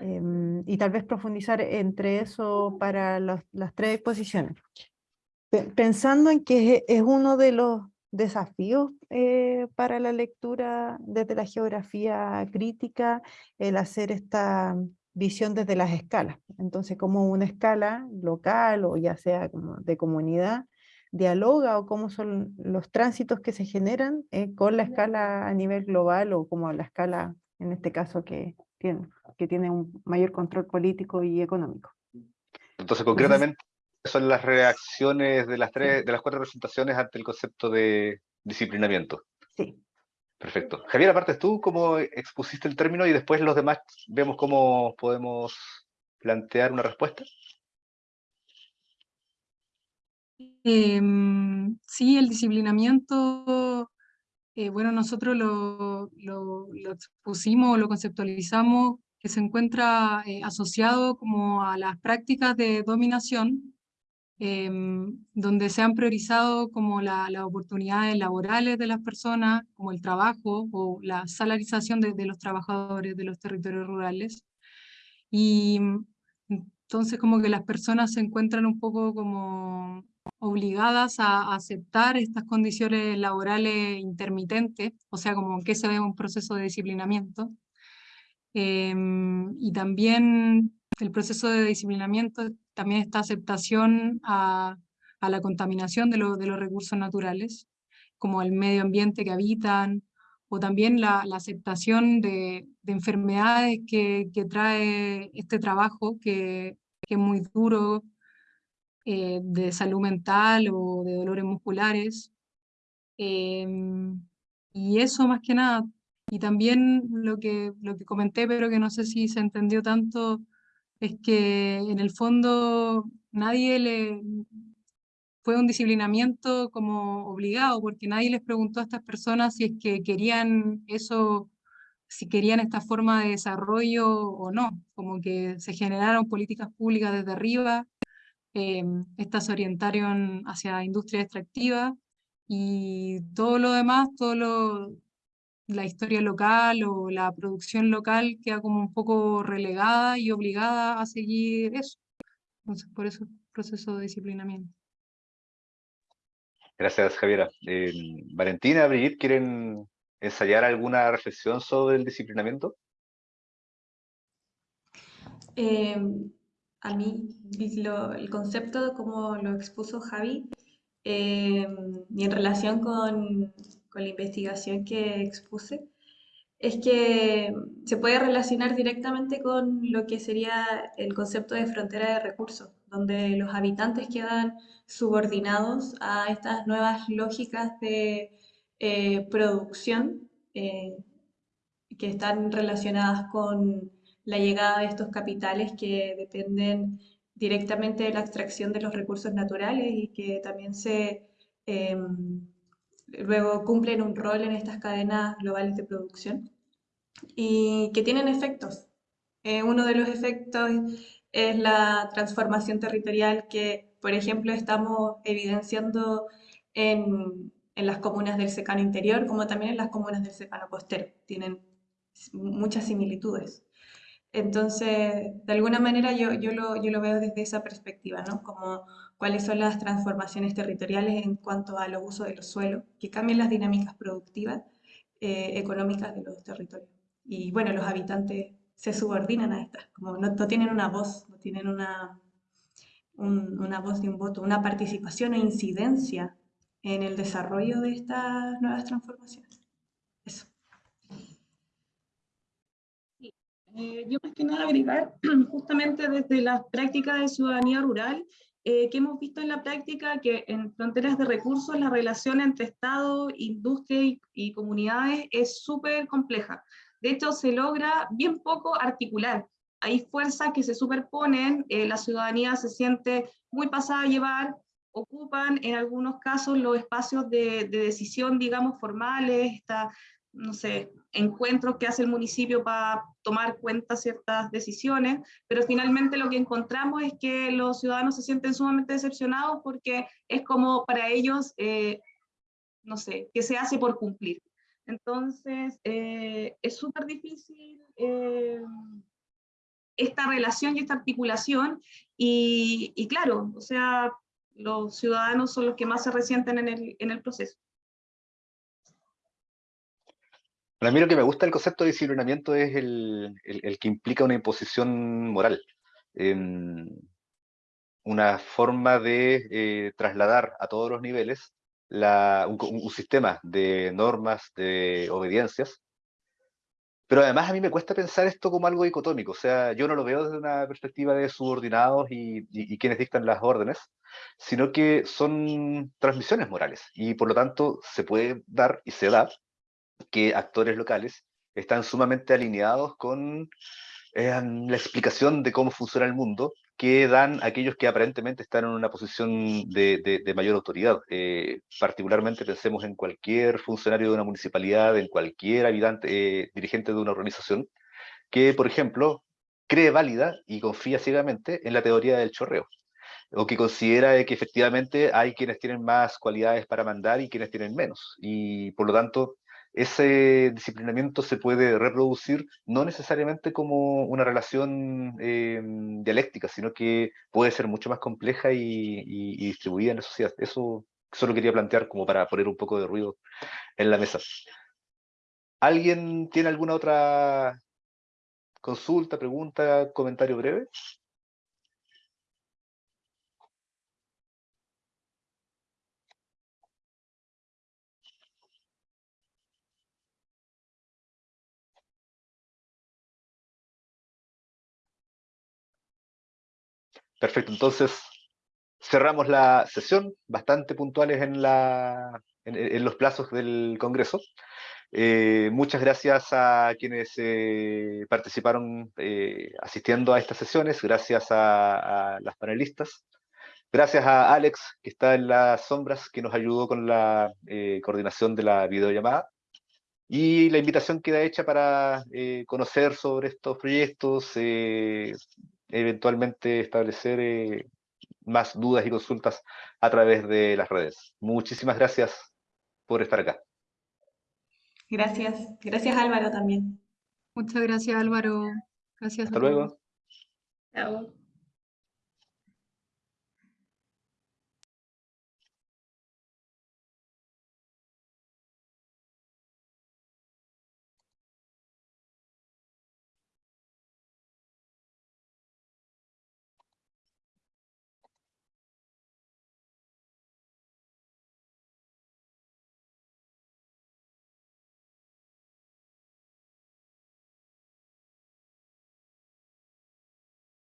[SPEAKER 5] Em, y tal vez profundizar entre eso para los- las tres exposiciones. Pe- Pensando en que es, es uno de los desafíos eh, para la lectura desde la geografía crítica, el hacer esta visión desde las escalas. Entonces, como una escala local o ya sea como de comunidad, dialoga o cómo son los tránsitos que se generan eh, con la escala a nivel global o como la escala, en este caso, que tiene, que tiene un mayor control político y económico.
[SPEAKER 1] Entonces, concretamente, son las reacciones de las tres, de las cuatro presentaciones ante el concepto de disciplinamiento.
[SPEAKER 5] Sí.
[SPEAKER 1] Perfecto. Javier, aparte tú, ¿cómo expusiste el término? Y después los demás vemos cómo podemos plantear una respuesta.
[SPEAKER 4] Em, sí, el disciplinamiento, eh, bueno, nosotros lo, lo, lo expusimos, lo conceptualizamos, que se encuentra eh, asociado como a las prácticas de dominación, em, donde se han priorizado como la- las oportunidades laborales de las personas, como el trabajo o la salarización de, de los trabajadores de los territorios rurales. Y entonces como que las personas se encuentran un poco como obligadas a aceptar estas condiciones laborales intermitentes, o sea, como que se ve un proceso de disciplinamiento. Em, y también el proceso de disciplinamiento, también esta aceptación a, la contaminación de, lo- de los recursos naturales, como el medio ambiente que habitan, o también la, aceptación de, de enfermedades que, trae este trabajo, que es muy duro, eh, de salud mental o de dolores musculares. Em, y eso más que nada, Y también lo que, lo que comenté, pero que no sé si se entendió tanto, es que en el fondo nadie le fue un disciplinamiento como obligado, porque nadie les preguntó a estas personas si es que querían eso, si querían esta forma de desarrollo o no, como que se generaron políticas públicas desde arriba, eh, estas se orientaron hacia industria extractiva y todo lo demás, todo lo, la historia local o la producción local queda como un poco relegada y obligada a seguir eso. Entonces, por eso el proceso de disciplinamiento.
[SPEAKER 1] Gracias, Javiera. Eh, Valentina, Brigitte, ¿quieren ensayar alguna reflexión sobre el disciplinamiento?
[SPEAKER 2] Eh, a mí, el concepto como lo expuso Javi, eh, y en relación con, con la investigación que expuse, es que se puede relacionar directamente con lo que sería el concepto de frontera de recursos, donde los habitantes quedan subordinados a estas nuevas lógicas de eh, producción eh, que están relacionadas con la llegada de estos capitales que dependen directamente de la extracción de los recursos naturales y que también se em, luego cumplen un rol en estas cadenas globales de producción y que tienen efectos. Eh, uno de los efectos es la transformación territorial que, por ejemplo, estamos evidenciando en, en las comunas del secano interior, como también en las comunas del secano costero. Tienen muchas similitudes. Entonces, de alguna manera yo, yo, lo, yo lo veo desde esa perspectiva, ¿no? Como cuáles son las transformaciones territoriales en cuanto a los usos de los suelos, que cambian las dinámicas productivas, eh, económicas de los territorios. Y bueno, los habitantes se subordinan a estas, como no, no tienen una voz, no tienen una, una voz de un voto, una participación o incidencia en el desarrollo de estas nuevas transformaciones. Eso.
[SPEAKER 3] Eh, yo más que nada agregar, [CLEARS THROAT] justamente desde la práctica de ciudadanía rural, eh, que hemos visto en la práctica que en fronteras de recursos la relación entre Estado, industria y, comunidades es súper compleja. De hecho, se logra bien poco articular. Hay fuerzas que se superponen, eh, la ciudadanía se siente muy pasada a llevar, ocupan en algunos casos los espacios de, de decisión, digamos, formales, está no sé, encuentros que hace el municipio para tomar cuenta ciertas decisiones, pero finalmente lo que encontramos es que los ciudadanos se sienten sumamente decepcionados porque es como para ellos, eh, no sé, que se hace por cumplir. Entonces, eh, es súper difícil eh, esta relación y esta articulación, y, y, claro, o sea, los ciudadanos son los que más se resienten en el, en el proceso.
[SPEAKER 1] A mí lo que me gusta del concepto de disciplinamiento es el, que implica una imposición moral. Em, una forma de eh, trasladar a todos los niveles un, sistema de normas, de obediencias. Pero además a mí me cuesta pensar esto como algo dicotómico, o sea, yo no lo veo desde una perspectiva de subordinados y, y quienes dictan las órdenes, sino que son transmisiones morales y por lo tanto se puede dar y se da que actores locales están sumamente alineados con eh, la explicación de cómo funciona el mundo que dan aquellos que aparentemente están en una posición de, mayor autoridad. Eh, particularmente pensemos en cualquier funcionario de una municipalidad, en cualquier habitante, eh, dirigente de una organización, que, por ejemplo, cree válida y confía ciegamente en la teoría del chorreo, o que considera que efectivamente hay quienes tienen más cualidades para mandar y quienes tienen menos, y por lo tanto ese disciplinamiento se puede reproducir no necesariamente como una relación eh, dialéctica, sino que puede ser mucho más compleja y, distribuida en la sociedad. Eso solo quería plantear como para poner un poco de ruido en la mesa. ¿Alguien tiene alguna otra consulta, pregunta, comentario breve? Perfecto, entonces cerramos la sesión, bastante puntuales en, la, en, los plazos del Congreso. Eh, muchas gracias a quienes eh, participaron eh, asistiendo a estas sesiones, gracias a, a las panelistas, gracias a Alex, que está en las sombras, que nos ayudó con la coordinación de la videollamada, y la invitación queda hecha para conocer sobre estos proyectos, eventualmente establecer más dudas y consultas a través de las redes. Muchísimas gracias por estar acá.
[SPEAKER 2] Gracias. Gracias Álvaro también.
[SPEAKER 4] Muchas gracias Álvaro. Gracias.
[SPEAKER 1] Hasta luego.
[SPEAKER 3] Chao.